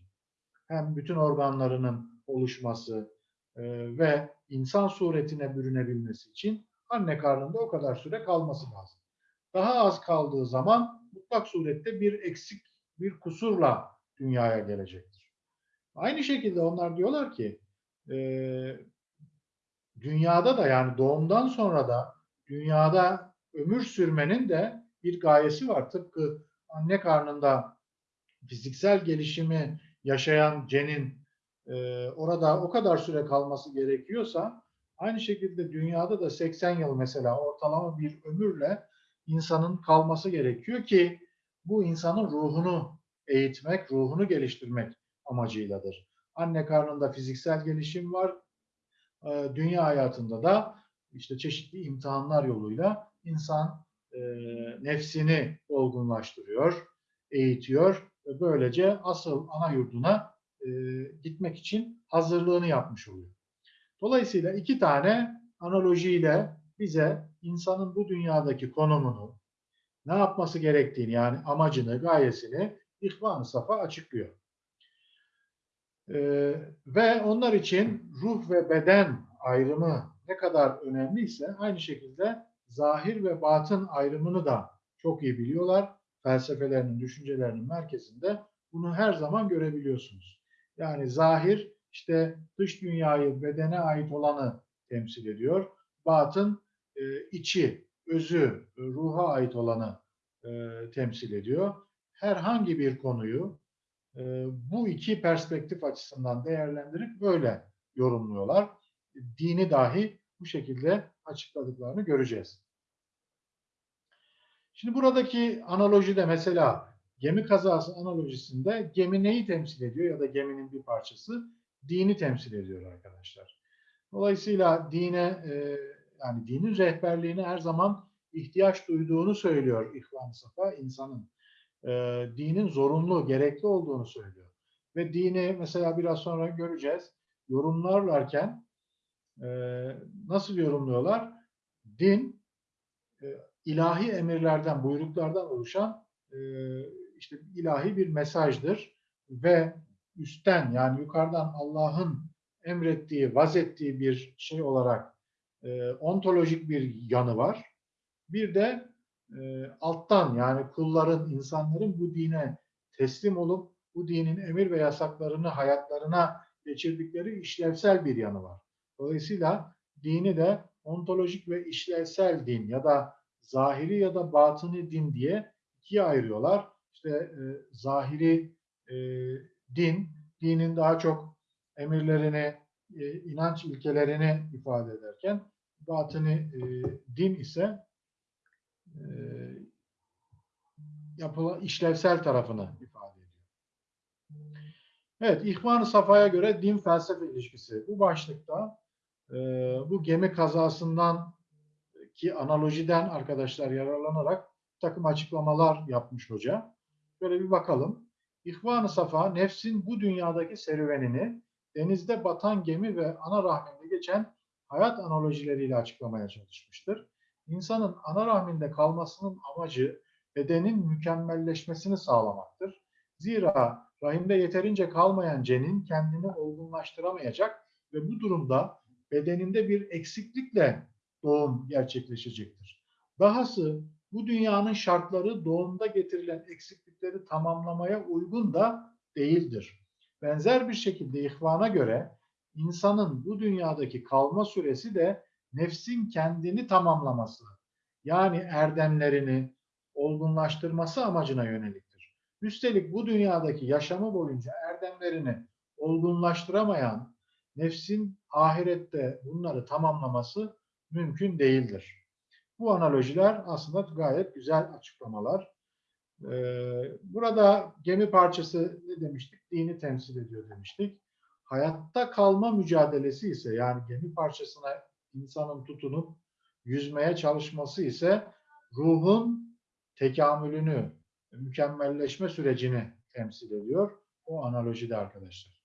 Hem bütün organlarının oluşması e, ve insan suretine bürünebilmesi için anne karnında o kadar süre kalması lazım. Daha az kaldığı zaman mutlak surette bir eksik, bir kusurla dünyaya gelecektir. Aynı şekilde onlar diyorlar ki e, dünyada da yani doğumdan sonra da dünyada ömür sürmenin de bir gayesi var. Tıpkı anne karnında fiziksel gelişimi yaşayan cenin e, orada o kadar süre kalması gerekiyorsa aynı şekilde dünyada da 80 yıl mesela ortalama bir ömürle insanın kalması gerekiyor ki bu insanın ruhunu eğitmek, ruhunu geliştirmek amacıyladır. Anne karnında fiziksel gelişim var. E, dünya hayatında da işte çeşitli imtihanlar yoluyla insan e, nefsini olgunlaştırıyor, eğitiyor ve böylece asıl ana yurduna e, gitmek için hazırlığını yapmış oluyor. Dolayısıyla iki tane analojiyle bize insanın bu dünyadaki konumunu, ne yapması gerektiğini yani amacını, gayesini İhvan-ı Safa açıklıyor. Ee, ve onlar için ruh ve beden ayrımı ne kadar önemliyse aynı şekilde zahir ve batın ayrımını da çok iyi biliyorlar. Felsefelerinin, düşüncelerinin merkezinde bunu her zaman görebiliyorsunuz. Yani zahir işte dış dünyayı, bedene ait olanı temsil ediyor. Batın e, içi, özü, ruha ait olanı e, temsil ediyor. Herhangi bir konuyu e, bu iki perspektif açısından değerlendirip böyle yorumluyorlar. Dini dahi bu şekilde açıkladıklarını göreceğiz. Şimdi buradaki analojide mesela gemi kazası analojisinde gemi neyi temsil ediyor ya da geminin bir parçası dini temsil ediyor arkadaşlar. Dolayısıyla dine yani dinin rehberliğine her zaman ihtiyaç duyduğunu söylüyor İhvan Safa insanın. E, dinin zorunlu, gerekli olduğunu söylüyor. Ve dini mesela biraz sonra göreceğiz. Yorumlarlarken e, nasıl yorumluyorlar? Din e, ilahi emirlerden, buyruklardan oluşan e, işte ilahi bir mesajdır ve üstten yani yukarıdan Allah'ın emrettiği, vazettiği bir şey olarak e, ontolojik bir yanı var. Bir de e, alttan yani kulların, insanların bu dine teslim olup bu dinin emir ve yasaklarını hayatlarına geçirdikleri işlevsel bir yanı var. Dolayısıyla dini de ontolojik ve işlevsel din ya da zahiri ya da batını din diye ikiye ayırıyorlar. İşte e, zahiri e, din, dinin daha çok emirlerini, e, inanç ilkelerini ifade ederken batını e, din ise e, yapılan işlevsel tarafını ifade ediyor. Evet, İhvan-ı Safa'ya göre din felsefe ilişkisi. Bu başlıkta e, bu gemi kazasından ki analojiden arkadaşlar yararlanarak takım açıklamalar yapmış hoca. Böyle bir bakalım. İhvan-ı Safa, nefsin bu dünyadaki serüvenini denizde batan gemi ve ana rahminde geçen hayat analojileriyle açıklamaya çalışmıştır. İnsanın ana rahminde kalmasının amacı bedenin mükemmelleşmesini sağlamaktır. Zira rahimde yeterince kalmayan cenin kendini olgunlaştıramayacak ve bu durumda bedeninde bir eksiklikle doğum gerçekleşecektir. Dahası bu dünyanın şartları doğumda getirilen eksiklikleri tamamlamaya uygun da değildir. Benzer bir şekilde ihvana göre insanın bu dünyadaki kalma süresi de nefsin kendini tamamlaması, yani erdemlerini olgunlaştırması amacına yöneliktir. Üstelik bu dünyadaki yaşamı boyunca erdemlerini olgunlaştıramayan nefsin ahirette bunları tamamlaması mümkün değildir. Bu analojiler aslında gayet güzel açıklamalar. Ee, burada gemi parçası ne demiştik? Dini temsil ediyor demiştik. Hayatta kalma mücadelesi ise yani gemi parçasına insanın tutunup yüzmeye çalışması ise ruhun tekamülünü, mükemmelleşme sürecini temsil ediyor. O analojide arkadaşlar.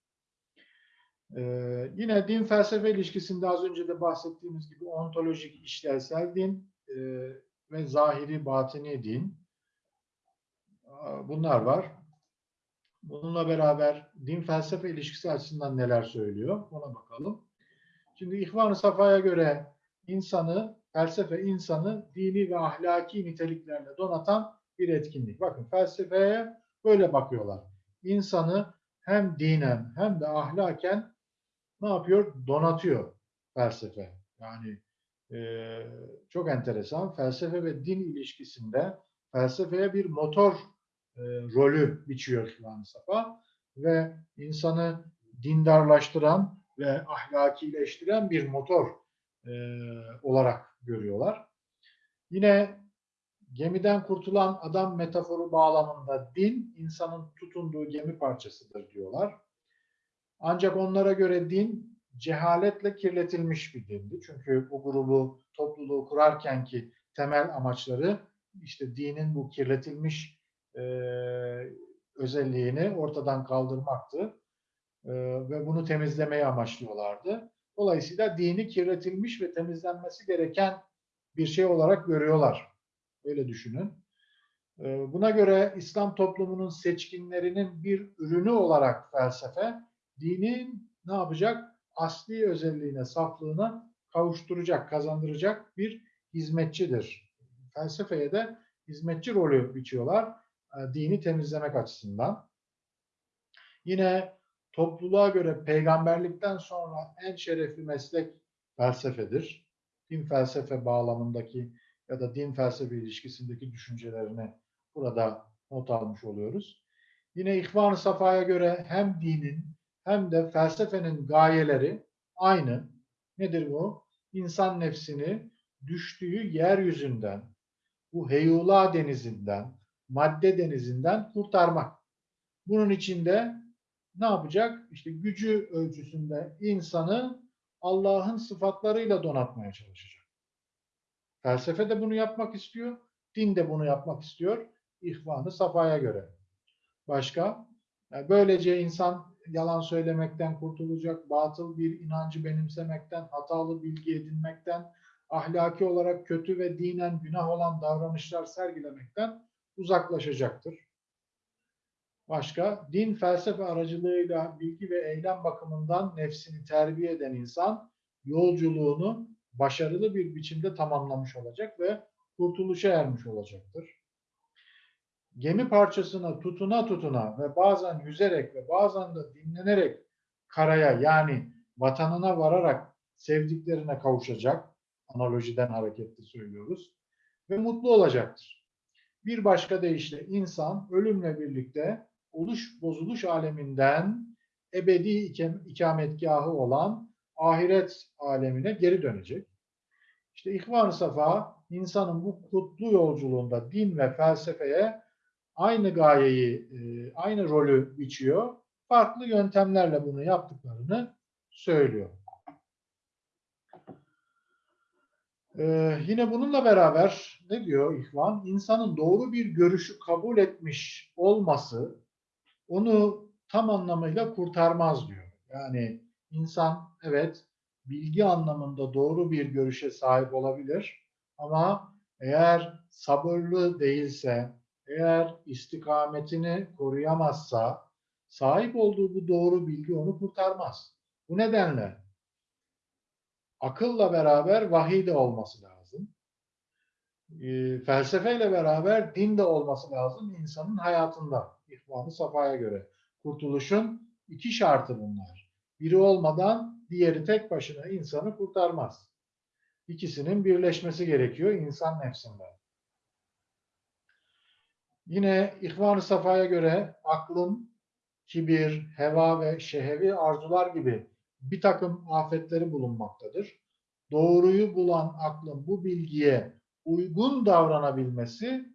Ee, yine din felsefe ilişkisinde az önce de bahsettiğimiz gibi ontolojik işlevsel din e, ve zahiri batini din bunlar var. Bununla beraber din felsefe ilişkisi açısından neler söylüyor ona bakalım. Şimdi İhvan-ı Safa'ya göre insanı, felsefe insanı dini ve ahlaki niteliklerle donatan bir etkinlik. Bakın felsefeye böyle bakıyorlar. İnsanı hem dinen hem de ahlaken ne yapıyor? Donatıyor felsefe. Yani e, çok enteresan. Felsefe ve din ilişkisinde felsefeye bir motor e, rolü biçiyor İhvan-ı Safa ve insanı dindarlaştıran ve ahlakileştiren bir motor e, olarak görüyorlar. Yine gemiden kurtulan adam metaforu bağlamında din insanın tutunduğu gemi parçasıdır diyorlar. Ancak onlara göre din cehaletle kirletilmiş bir dindi. Çünkü bu grubu, topluluğu kurarken ki temel amaçları işte dinin bu kirletilmiş e, özelliğini ortadan kaldırmaktı. E, ve bunu temizlemeye amaçlıyorlardı. Dolayısıyla dini kirletilmiş ve temizlenmesi gereken bir şey olarak görüyorlar. Öyle düşünün. E, buna göre İslam toplumunun seçkinlerinin bir ürünü olarak felsefe, dinin ne yapacak? Asli özelliğine, saflığına kavuşturacak, kazandıracak bir hizmetçidir. Felsefeye de hizmetçi rolü biçiyorlar e, dini temizlemek açısından. Yine topluluğa göre peygamberlikten sonra en şerefli meslek felsefedir. Din felsefe bağlamındaki ya da din felsefe ilişkisindeki düşüncelerini burada not almış oluyoruz. Yine İhvan-ı Safa'ya göre hem dinin hem de felsefenin gayeleri aynı. Nedir bu? İnsan nefsini düştüğü yeryüzünden, bu heyula denizinden, madde denizinden kurtarmak. Bunun içinde ne yapacak? İşte gücü ölçüsünde insanı Allah'ın sıfatlarıyla donatmaya çalışacak. Felsefe de bunu yapmak istiyor, din de bunu yapmak istiyor. İhvanı safaya göre. Başka? Yani böylece insan yalan söylemekten kurtulacak, batıl bir inancı benimsemekten, hatalı bilgi edinmekten, ahlaki olarak kötü ve dinen günah olan davranışlar sergilemekten uzaklaşacaktır. Başka, din felsefe aracılığıyla bilgi ve eylem bakımından nefsini terbiye eden insan yolculuğunu başarılı bir biçimde tamamlamış olacak ve kurtuluşa ermiş olacaktır. Gemi parçasına tutuna tutuna ve bazen yüzerek ve bazen de dinlenerek karaya yani vatanına vararak sevdiklerine kavuşacak, analojiden hareketli söylüyoruz, ve mutlu olacaktır. Bir başka deyişle insan ölümle birlikte oluş bozuluş aleminden ebedi ikametgahı olan ahiret alemine geri dönecek. İşte İhvan-ı Safa insanın bu kutlu yolculuğunda din ve felsefeye aynı gayeyi, e, aynı rolü biçiyor. Farklı yöntemlerle bunu yaptıklarını söylüyor. Ee, yine bununla beraber ne diyor İhvan? İnsanın doğru bir görüşü kabul etmiş olması onu tam anlamıyla kurtarmaz diyor. Yani insan evet bilgi anlamında doğru bir görüşe sahip olabilir ama eğer sabırlı değilse, eğer istikametini koruyamazsa sahip olduğu bu doğru bilgi onu kurtarmaz. Bu nedenle akılla beraber vahiy de olması lazım. E, felsefeyle beraber din de olması lazım insanın hayatında. İhvan-ı Safa'ya göre. Kurtuluşun iki şartı bunlar. Biri olmadan diğeri tek başına insanı kurtarmaz. İkisinin birleşmesi gerekiyor insan nefsinde. Yine İhvan-ı Safa'ya göre aklın kibir, heva ve şehevi arzular gibi bir takım afetleri bulunmaktadır. Doğruyu bulan aklın bu bilgiye uygun davranabilmesi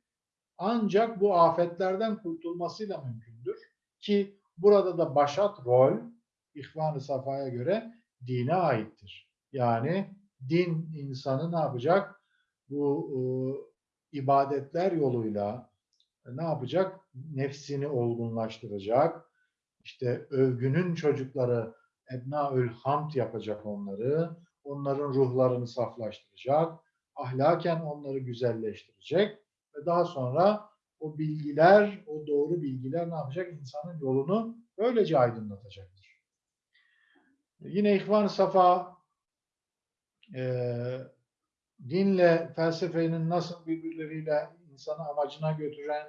ancak bu afetlerden kurtulmasıyla mümkündür. Ki burada da başat rol İhvan-ı Safa'ya göre dine aittir. Yani din insanı ne yapacak? Bu e, ibadetler yoluyla ne yapacak? Nefsini olgunlaştıracak. İşte övgünün çocukları ebnaül hamd yapacak onları. Onların ruhlarını saflaştıracak. Ahlaken onları güzelleştirecek. Ve daha sonra o bilgiler, o doğru bilgiler ne yapacak? İnsanın yolunu böylece aydınlatacaktır. Yine İhvan-ı Safa e, dinle felsefenin nasıl birbirleriyle insanı amacına götüren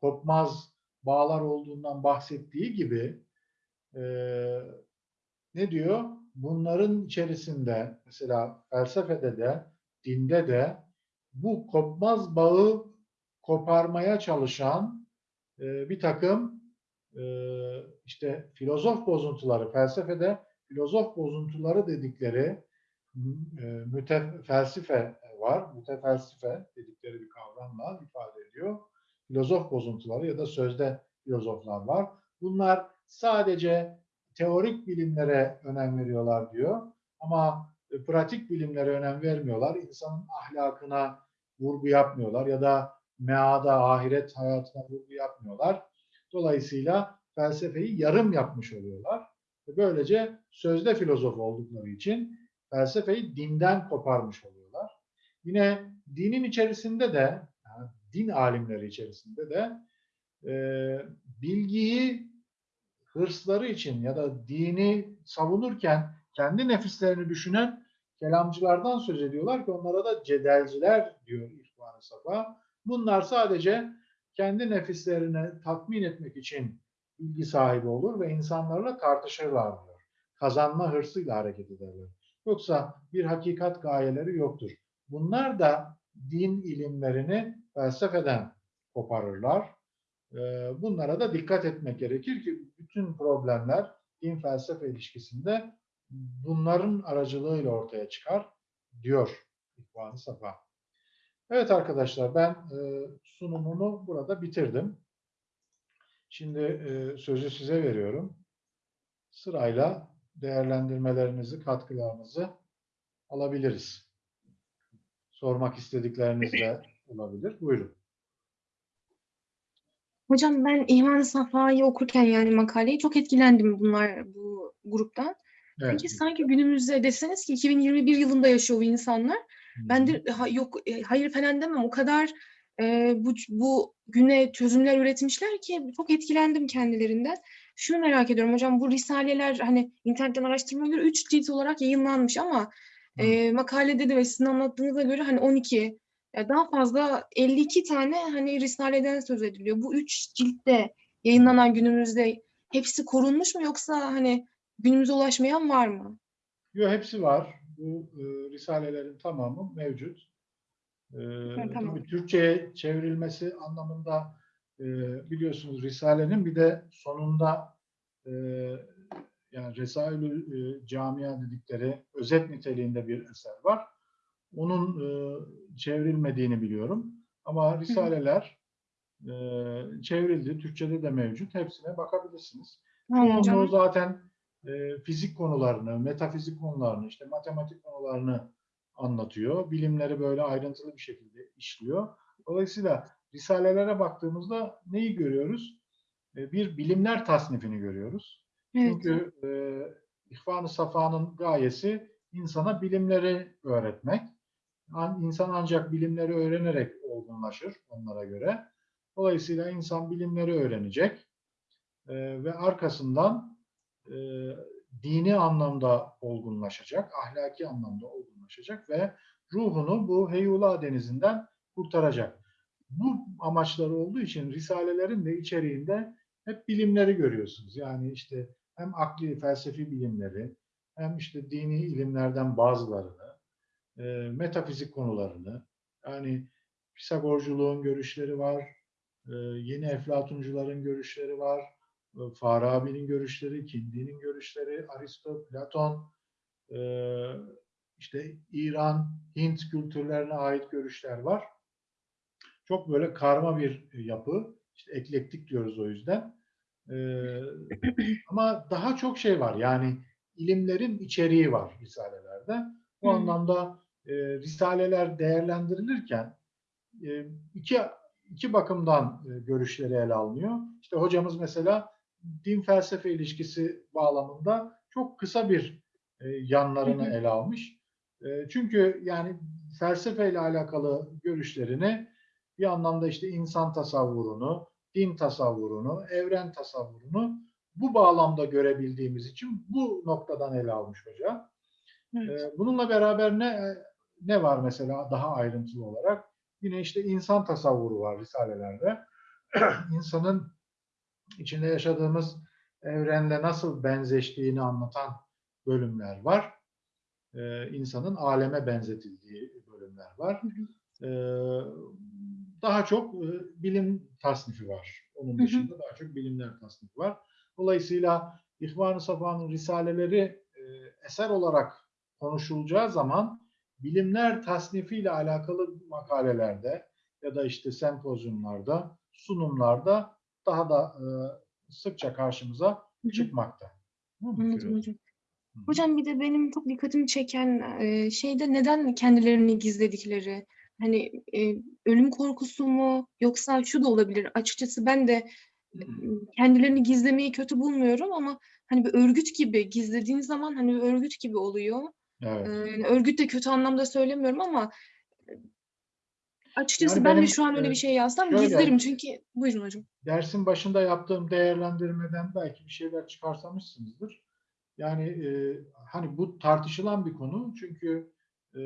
kopmaz bağlar olduğundan bahsettiği gibi e, ne diyor? Bunların içerisinde mesela felsefede de dinde de bu kopmaz bağı koparmaya çalışan e, bir takım e, işte filozof bozuntuları, felsefede filozof bozuntuları dedikleri e, mütefelsife var. Mütefelsife dedikleri bir kavramla ifade ediyor. Filozof bozuntuları ya da sözde filozoflar var. Bunlar sadece teorik bilimlere önem veriyorlar diyor. Ama e, pratik bilimlere önem vermiyorlar. İnsanın ahlakına vurgu yapmıyorlar ya da meada, ahiret hayatına vurgu yapmıyorlar. Dolayısıyla felsefeyi yarım yapmış oluyorlar. Böylece sözde filozof oldukları için felsefeyi dinden koparmış oluyorlar. Yine dinin içerisinde de, yani din alimleri içerisinde de e, bilgiyi hırsları için ya da dini savunurken kendi nefislerini düşünen kelamcılardan söz ediyorlar ki onlara da cedelciler diyor İhvan-ı Safa. Bunlar sadece kendi nefislerini tatmin etmek için bilgi sahibi olur ve insanlarla tartışırlar diyor. Kazanma hırsıyla hareket ederler. Yoksa bir hakikat gayeleri yoktur. Bunlar da din ilimlerini felsefeden koparırlar. Ee, bunlara da dikkat etmek gerekir ki bütün problemler din felsefe ilişkisinde bunların aracılığıyla ortaya çıkar diyor İhvan-ı Safa. Evet arkadaşlar ben e, sunumumu burada bitirdim. Şimdi e, sözü size veriyorum. Sırayla değerlendirmelerinizi, katkılarınızı alabiliriz. Sormak istedikleriniz de olabilir. Buyurun. Hocam ben İhvan Safa'yı okurken yani makaleyi çok etkilendim bunlar bu gruptan. Evet. Peki sanki günümüzde deseniz ki 2021 yılında yaşıyor bu insanlar. Ben de ha, yok e, hayır falan demem. O kadar e, bu, bu güne çözümler üretmişler ki çok etkilendim kendilerinden. Şunu merak ediyorum hocam bu risaleler hani internetten araştırmaya göre 3 cilt olarak yayınlanmış ama e, makalede de ve sizin anlattığınıza göre hani 12 ya daha fazla 52 tane hani risaleden söz ediliyor. Bu 3 ciltte yayınlanan günümüzde hepsi korunmuş mu yoksa hani günümüze ulaşmayan var mı? Yok hepsi var. Bu e, risalelerin tamamı mevcut. E, tamam. tabii Türkçe'ye çevrilmesi anlamında e, biliyorsunuz Risale'nin bir de sonunda e, yani Resailü e, Camia dedikleri özet niteliğinde bir eser var. Onun e, çevrilmediğini biliyorum. Ama Risaleler e, çevrildi. Türkçe'de de mevcut. Hepsine bakabilirsiniz. Tamam Çoğunluğu zaten e, fizik konularını, metafizik konularını, işte matematik konularını anlatıyor. Bilimleri böyle ayrıntılı bir şekilde işliyor. Dolayısıyla risalelere baktığımızda neyi görüyoruz? E, bir bilimler tasnifini görüyoruz. Evet. Çünkü e, İhvan-ı Safa'nın gayesi insana bilimleri öğretmek. An- İnsan ancak bilimleri öğrenerek olgunlaşır onlara göre. Dolayısıyla insan bilimleri öğrenecek e, ve arkasından e, dini anlamda olgunlaşacak, ahlaki anlamda olgunlaşacak ve ruhunu bu Heyula denizinden kurtaracak. Bu amaçları olduğu için risalelerin de içeriğinde hep bilimleri görüyorsunuz. Yani işte hem akli, felsefi bilimleri, hem işte dini ilimlerden bazılarını, e, metafizik konularını, yani Pisagorculuğun görüşleri var, e, yeni Eflatuncuların görüşleri var, Farabi'nin görüşleri, Kindi'nin görüşleri, Aristo, Platon, e, işte İran, Hint kültürlerine ait görüşler var. Çok böyle karma bir yapı. İşte eklektik diyoruz o yüzden. Ee, ama daha çok şey var. Yani ilimlerin içeriği var risalelerde. Bu Hı. anlamda e, risaleler değerlendirilirken e, iki iki bakımdan e, görüşleri ele alınıyor. İşte hocamız mesela din felsefe ilişkisi bağlamında çok kısa bir e, yanlarını ele almış. E, çünkü yani felsefeyle alakalı görüşlerini bir anlamda işte insan tasavvurunu, din tasavvurunu, evren tasavvurunu bu bağlamda görebildiğimiz için bu noktadan ele almış hoca. Evet. Ee, Bununla beraber ne ne var mesela daha ayrıntılı olarak? Yine işte insan tasavvuru var risalelerde. İnsanın içinde yaşadığımız evrenle nasıl benzeştiğini anlatan bölümler var. Ee, insanın aleme benzetildiği bölümler var. Ee, daha çok e, bilim tasnifi var. Onun dışında daha çok bilimler tasnifi var. Dolayısıyla İhvan-ı Safa'nın risaleleri e, eser olarak konuşulacağı zaman bilimler tasnifiyle alakalı makalelerde ya da işte sempozyumlarda, sunumlarda daha da e, sıkça karşımıza Hı hı. çıkmakta. Anladım hocam. Hı. Hocam bir de benim çok dikkatimi çeken e, şeyde neden kendilerini gizledikleri. Hani e, ölüm korkusu mu yoksa şu da olabilir. Açıkçası ben de e, kendilerini gizlemeyi kötü bulmuyorum ama hani bir örgüt gibi gizlediğin zaman hani bir örgüt gibi oluyor. Evet. E, yani örgüt de kötü anlamda söylemiyorum ama açıkçası Yani ben de benim, şu an öyle e, bir şey yazsam şöyle- gizlerim çünkü buyurun hocam. dersin başında yaptığım değerlendirmeden belki bir şeyler çıkarsamışsınızdır. Yani e, hani bu tartışılan bir konu çünkü e,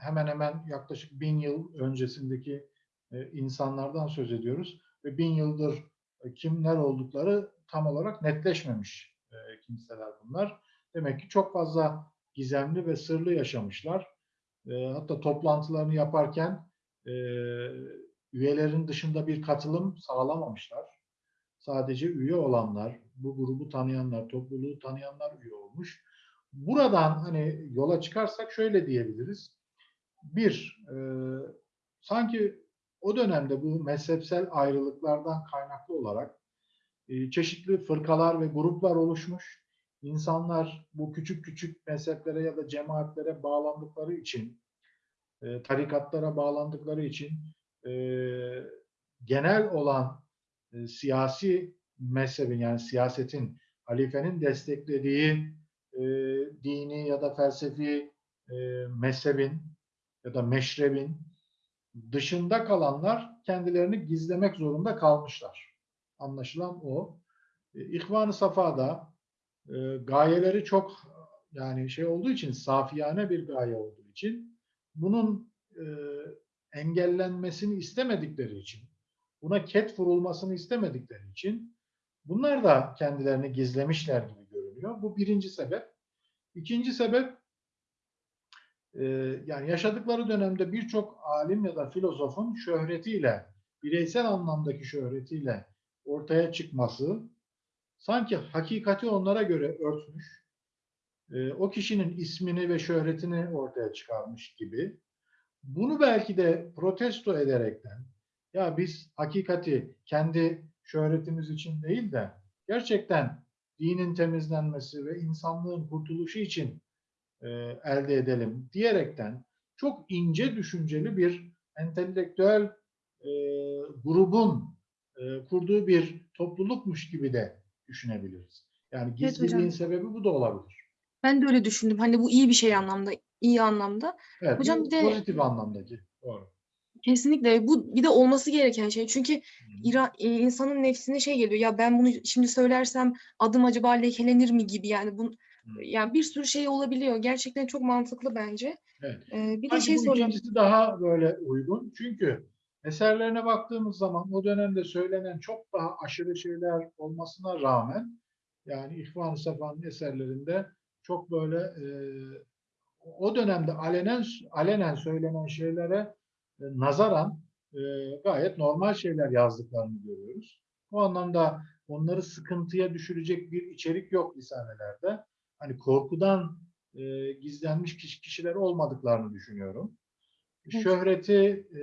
hemen hemen yaklaşık bin yıl öncesindeki e, insanlardan söz ediyoruz ve bin yıldır e, kimler oldukları tam olarak netleşmemiş e, kimseler bunlar. Demek ki çok fazla gizemli ve sırlı yaşamışlar. E, hatta toplantılarını yaparken e, üyelerin dışında bir katılım sağlamamışlar. Sadece üye olanlar, bu grubu tanıyanlar, topluluğu tanıyanlar üye olmuş. Buradan hani yola çıkarsak şöyle diyebiliriz. Bir, e, sanki o dönemde bu mezhepsel ayrılıklardan kaynaklı olarak e, çeşitli fırkalar ve gruplar oluşmuş. İnsanlar bu küçük küçük mezheplere ya da cemaatlere bağlandıkları için, e, tarikatlara bağlandıkları için e, genel olan e, siyasi mezhebin yani siyasetin, halifenin desteklediği e, dini ya da felsefi e, mezhebin ya da meşrebin dışında kalanlar kendilerini gizlemek zorunda kalmışlar. Anlaşılan o. E, İhvan-ı Safa'da e, gayeleri çok yani şey olduğu için safiyane bir gaye olduğu için bunun e, engellenmesini istemedikleri için buna ket vurulmasını istemedikleri için bunlar da kendilerini gizlemişler gibi görünüyor. Bu birinci sebep. İkinci sebep e, yani yaşadıkları dönemde birçok alim ya da filozofun şöhretiyle, bireysel anlamdaki şöhretiyle ortaya çıkması sanki hakikati onlara göre örtmüş, e, o kişinin ismini ve şöhretini ortaya çıkarmış gibi. Bunu belki de protesto ederekten ya biz hakikati kendi şöhretimiz için değil de gerçekten dinin temizlenmesi ve insanlığın kurtuluşu için e, elde edelim diyerekten çok ince düşünceli bir entelektüel e, grubun e, kurduğu bir toplulukmuş gibi de düşünebiliriz. Yani Evet hocam. gizliliğin sebebi bu da olabilir. Ben de öyle düşündüm. Hani bu iyi bir şey anlamda, iyi anlamda. Evet, Hocam bir de- pozitif anlamdaki. Doğru. Kesinlikle bu bir de olması gereken şey. Çünkü. İra, e, insanın nefsine şey geliyor. Ya ben bunu şimdi söylersem adım acaba lekelenir mi gibi yani bu yani bir sürü şey olabiliyor. Gerçekten çok mantıklı bence. Evet. Ee, bir de Sanki şey soracağım. ikincisi daha böyle uygun. Çünkü eserlerine baktığımız zaman o dönemde söylenen çok daha aşırı şeyler olmasına rağmen yani İhvan-ı Sefa'nın eserlerinde çok böyle e, o dönemde alenen alenen söylenen şeylere e, nazaran e, gayet normal şeyler yazdıklarını görüyoruz. Bu anlamda onları sıkıntıya düşürecek bir içerik yok lisanelerde. Hani korkudan e, gizlenmiş kişi- kişiler olmadıklarını düşünüyorum. Evet. Şöhreti e,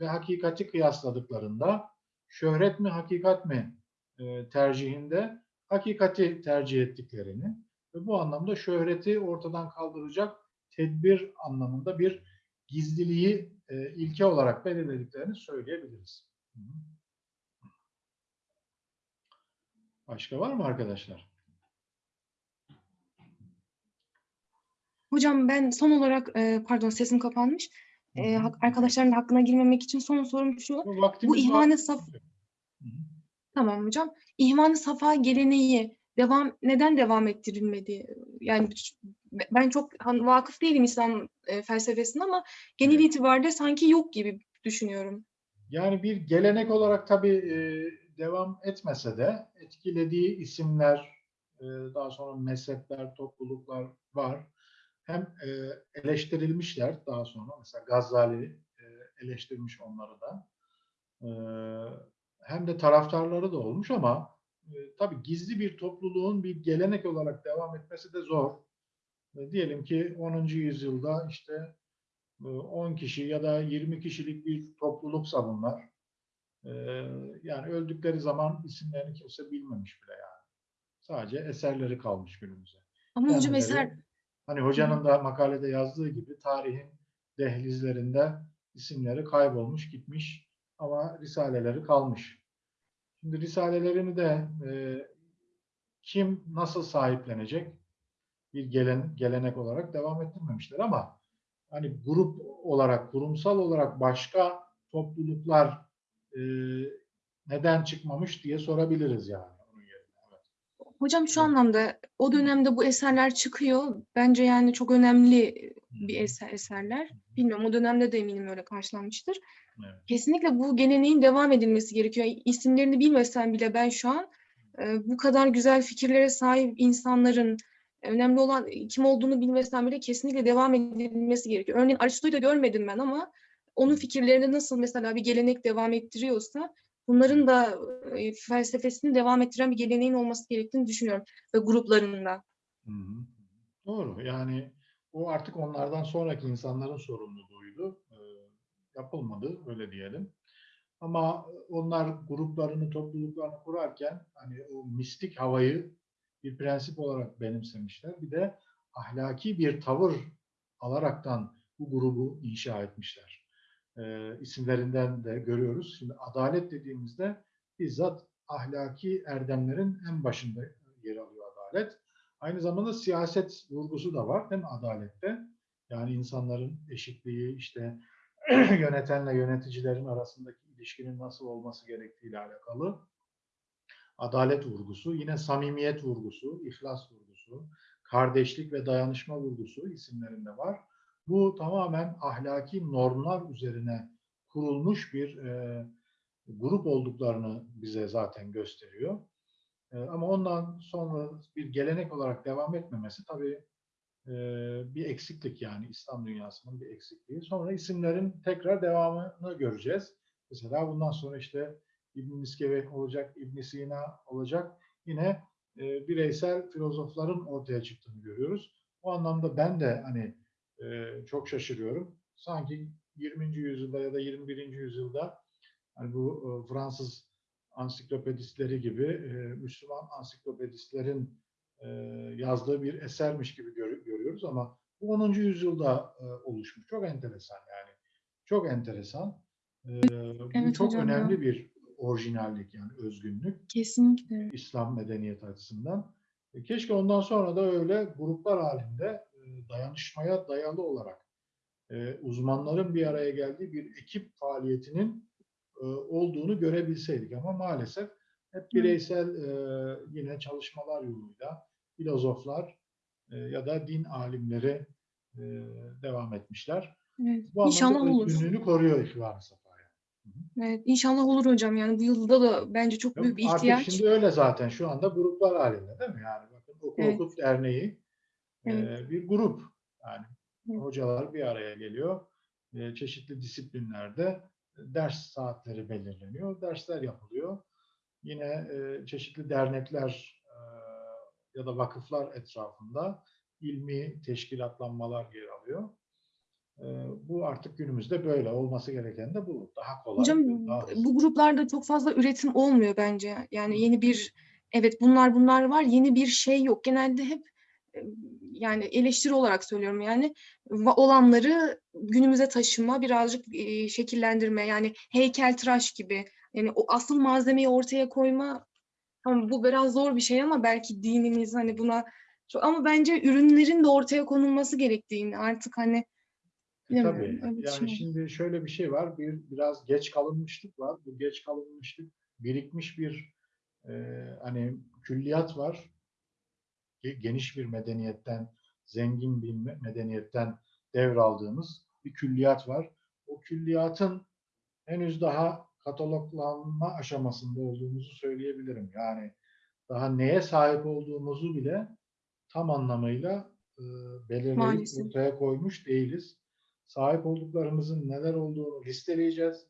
ve hakikati kıyasladıklarında şöhret mi hakikat mi e, tercihinde hakikati tercih ettiklerini ve bu anlamda şöhreti ortadan kaldıracak tedbir anlamında bir gizliliği e, ilke olarak belirlediklerini söyleyebiliriz. Başka var mı arkadaşlar? Hocam ben son olarak e, pardon sesim kapanmış. E, arkadaşların da hakkına girmemek için son sorum şu. Bu ihvan-ı saf. Tamam hocam. İhvan-ı Safa geleneği devam neden devam ettirilmedi? Yani ben çok vakıf değilim İslam e, felsefesine ama genel Evet. itibariyle sanki yok gibi düşünüyorum. Yani bir gelenek olarak tabii e, devam etmese de etkilediği isimler, e, daha sonra mezhepler, topluluklar var. Hem e, eleştirilmişler daha sonra. Mesela Gazali e, eleştirmiş onları da. E, hem de taraftarları da olmuş ama tabii gizli bir topluluğun bir gelenek olarak devam etmesi de zor. E, diyelim ki 10. yüzyılda işte e, 10 kişi ya da 20 kişilik bir topluluksa bunlar. E, Yani öldükleri zaman isimlerini kimse bilmemiş bile yani. Sadece eserleri kalmış günümüze. Ama hocam eser Hani hocanın da makalede yazdığı gibi tarihin dehlizlerinde isimleri kaybolmuş, gitmiş ama risaleleri kalmış. Şimdi risalelerini de e, kim nasıl sahiplenecek? Bir gelen, gelenek olarak devam ettirmemişler ama hani grup olarak, kurumsal olarak başka topluluklar e, neden çıkmamış diye sorabiliriz yani. Hocam şu anlamda o dönemde bu eserler çıkıyor. Bence yani çok önemli bir eser eserler. Bilmiyorum o dönemde de eminim öyle karşılanmıştır. Evet. Kesinlikle bu geleneğin devam edilmesi gerekiyor. İsimlerini bilmesem bile ben şu an e, bu kadar güzel fikirlere sahip insanların önemli olan kim olduğunu bilmesem bile kesinlikle devam edilmesi gerekiyor. Örneğin Aristo'yu da görmedim ben ama onun fikirlerini nasıl mesela bir gelenek devam ettiriyorsa bunların da e, felsefesini devam ettiren bir geleneğin olması gerektiğini düşünüyorum ve gruplarında. Hı hı. Doğru. Yani o artık onlardan sonraki insanların sorumluluğuydu. Ee, yapılmadı öyle diyelim. Ama onlar gruplarını, topluluklarını kurarken hani o mistik havayı bir prensip olarak benimsemişler. Bir de ahlaki bir tavır alaraktan bu grubu inşa etmişler. Ee, isimlerinden de görüyoruz. Şimdi adalet dediğimizde bizzat ahlaki erdemlerin en başında yer alıyor adalet. Aynı zamanda siyaset vurgusu da var değil mi adalette? Yani insanların eşitliği, işte yönetenle yöneticilerin arasındaki ilişkinin nasıl olması gerektiğiyle alakalı adalet vurgusu, yine samimiyet vurgusu, ihlas vurgusu, kardeşlik ve dayanışma vurgusu isimlerinde var. Bu tamamen ahlaki normlar üzerine kurulmuş bir e, grup olduklarını bize zaten gösteriyor. E, ama ondan sonra bir gelenek olarak devam etmemesi tabii e, bir eksiklik yani İslam dünyasının bir eksikliği. Sonra isimlerin tekrar devamını göreceğiz. Mesela bundan sonra işte İbn Miskeve olacak, İbn Sina olacak. Yine e, bireysel filozofların ortaya çıktığını görüyoruz. O anlamda ben de hani e, çok şaşırıyorum. Sanki 20. yüzyılda ya da 21. yüzyılda hani bu e, Fransız ansiklopedistleri gibi e, Müslüman ansiklopedistlerin e, yazdığı bir esermiş gibi gör- görüyoruz ama bu 10. yüzyılda e, oluşmuş. Çok enteresan yani. Çok enteresan. E, bu Evet çok hocam önemli bir orijinallik yani özgünlük. Kesinlikle. İslam medeniyeti açısından. E, Keşke ondan sonra da öyle gruplar halinde dayanışmaya dayalı olarak e, uzmanların bir araya geldiği bir ekip faaliyetinin e, olduğunu görebilseydik ama maalesef hep bireysel e, yine çalışmalar yoluyla filozoflar e, ya da din alimleri e, devam etmişler. Evet. Bu İnşallah olur. özgünlüğünü koruyor İhvan-ı Safa'ya. Evet, inşallah olur hocam. Yani bu yılda da bence çok büyük bir Artık ihtiyaç. şimdi öyle zaten şu anda gruplar halinde değil mi? Yani bakın Oku Evet. Okut Derneği e, Evet. bir grup. Yani Evet. hocalar bir araya geliyor. Çeşitli disiplinlerde ders saatleri belirleniyor. Dersler yapılıyor. Yine çeşitli dernekler ya da vakıflar etrafında ilmi teşkilatlanmalar yer alıyor. Bu artık günümüzde böyle olması gereken de bu. Daha kolay. Hocam daha hızlı. bu gruplarda çok fazla üretim olmuyor bence. Yani yeni bir evet bunlar bunlar var. Yeni bir şey yok. Genelde hep yani eleştiri olarak söylüyorum yani olanları günümüze taşıma, birazcık e, şekillendirme yani heykeltıraş gibi. Yani o asıl malzemeyi ortaya koyma Tamam bu biraz zor bir şey ama belki dinimiz hani buna çok ama bence ürünlerin de ortaya konulması gerektiğini artık hani E, Tabii. Yani düşünüyorum. şimdi şöyle bir şey var. Bir biraz geç kalınmışlık var. Bu geç kalınmışlık birikmiş bir e, hani külliyat var. Ge- Geniş bir medeniyetten, zengin bir me- medeniyetten devraldığımız bir külliyat var. O külliyatın henüz daha kataloglanma aşamasında olduğumuzu söyleyebilirim. Yani daha neye sahip olduğumuzu bile tam anlamıyla e, belirleyip Maalesef. ortaya koymuş değiliz. Sahip olduklarımızın neler olduğunu listeleyeceğiz.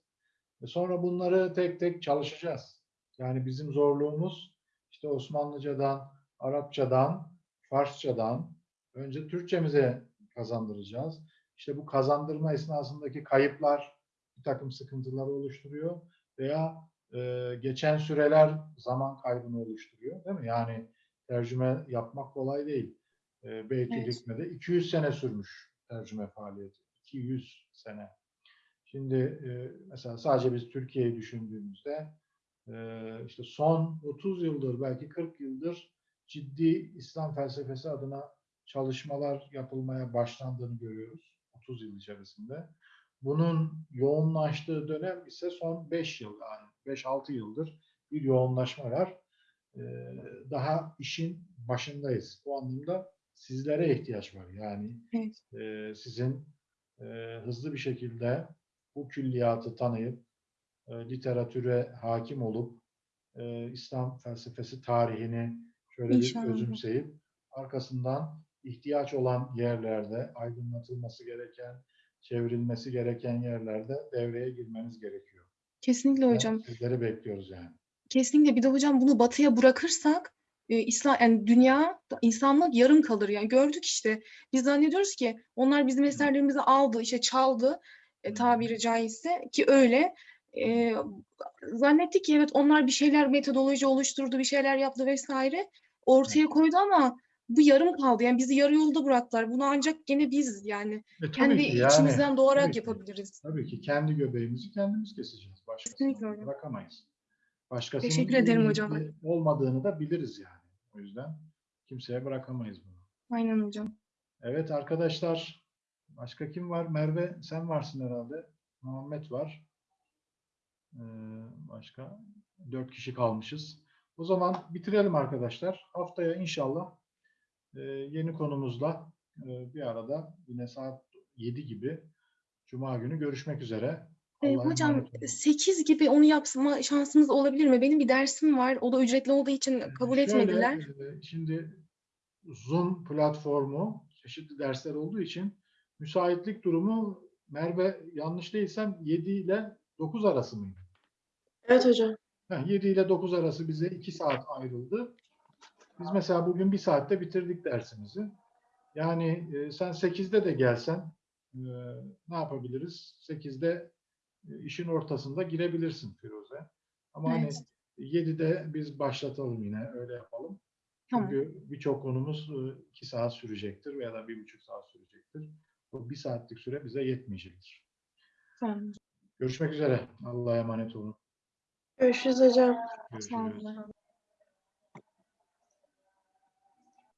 Ve sonra bunları tek tek çalışacağız. Yani bizim zorluğumuz işte Osmanlıcadan, Arapçadan, Farsçadan önce Türkçemize kazandıracağız. İşte bu kazandırma esnasındaki kayıplar bir takım sıkıntıları oluşturuyor veya e, geçen süreler zaman kaybını oluşturuyor değil mi? Yani tercüme yapmak kolay değil. E, Beytül Evet. Hikme'de 200 sene sürmüş tercüme faaliyeti. 200 sene. Şimdi e, mesela sadece biz Türkiye'yi düşündüğümüzde e, işte son 30 yıldır belki 40 yıldır ciddi İslam felsefesi adına çalışmalar yapılmaya başlandığını görüyoruz 30 yıl içerisinde. Bunun yoğunlaştığı dönem ise son 5 yıl yani 5-6 yıldır bir yoğunlaşma var. E, daha işin başındayız. Bu anlamda sizlere ihtiyaç var. Yani Evet. e, sizin e, hızlı bir şekilde bu külliyatı tanıyıp e, literatüre hakim olup e, İslam felsefesi tarihini şöyle İnşallah. bir özümseyip arkasından ihtiyaç olan yerlerde aydınlatılması gereken, çevrilmesi gereken yerlerde devreye girmeniz gerekiyor. Kesinlikle Yani hocam. Sizleri bekliyoruz yani. Kesinlikle. Bir de hocam bunu batıya bırakırsak e, İslam yani dünya insanlık yarım kalır yani. Gördük işte. Biz zannediyoruz ki onlar bizim eserlerimizi aldı işte çaldı e, tabiri caizse ki öyle. E, zannettik ki evet onlar bir şeyler metodoloji oluşturdu bir şeyler yaptı vesaire ortaya koydu ama bu yarım kaldı yani bizi yarı yolda bıraktılar bunu ancak gene biz yani E, kendi ki yani, içimizden doğarak tabii ki. yapabiliriz. Tabii ki kendi göbeğimizi kendimiz keseceğiz. Başkasını bırakamayız. Başkasının Teşekkür ederim hocam. olmadığını da biliriz yani. O yüzden kimseye bırakamayız bunu. Aynen hocam. Evet arkadaşlar, başka kim var? Merve sen varsın herhalde. Muhammed var. Ee, başka dört kişi kalmışız. O zaman bitirelim arkadaşlar. Haftaya inşallah e, yeni konumuzla e, bir arada yine saat 7 gibi Cuma günü görüşmek üzere. Allah'a hocam emanet olun. 8 gibi onu yapma şansımız olabilir mi? Benim bir dersim var. O da ücretli olduğu için kabul Şöyle, etmediler. e, Şimdi Zoom platformu çeşitli dersler olduğu için müsaitlik durumu Merve yanlış değilsem 7 ile 9 arası mıydı? Evet hocam. Ha, 7 ile 9 arası bize 2 saat ayrıldı. Biz mesela bugün 1 saatte bitirdik dersimizi. Yani e, sen 8'de de gelsen e, ne yapabiliriz? 8'de e, işin ortasında girebilirsin Firuze. Ama hani Evet. 7'de biz başlatalım yine öyle yapalım. Tamam. Çünkü birçok konumuz 2 saat sürecektir veya da 1,5 saat sürecektir. Bu 1 saatlik süre bize yetmeyecektir. Tamam. Görüşmek üzere. Allah'a emanet olun. Görüşürüz hocam. Görüşürüz.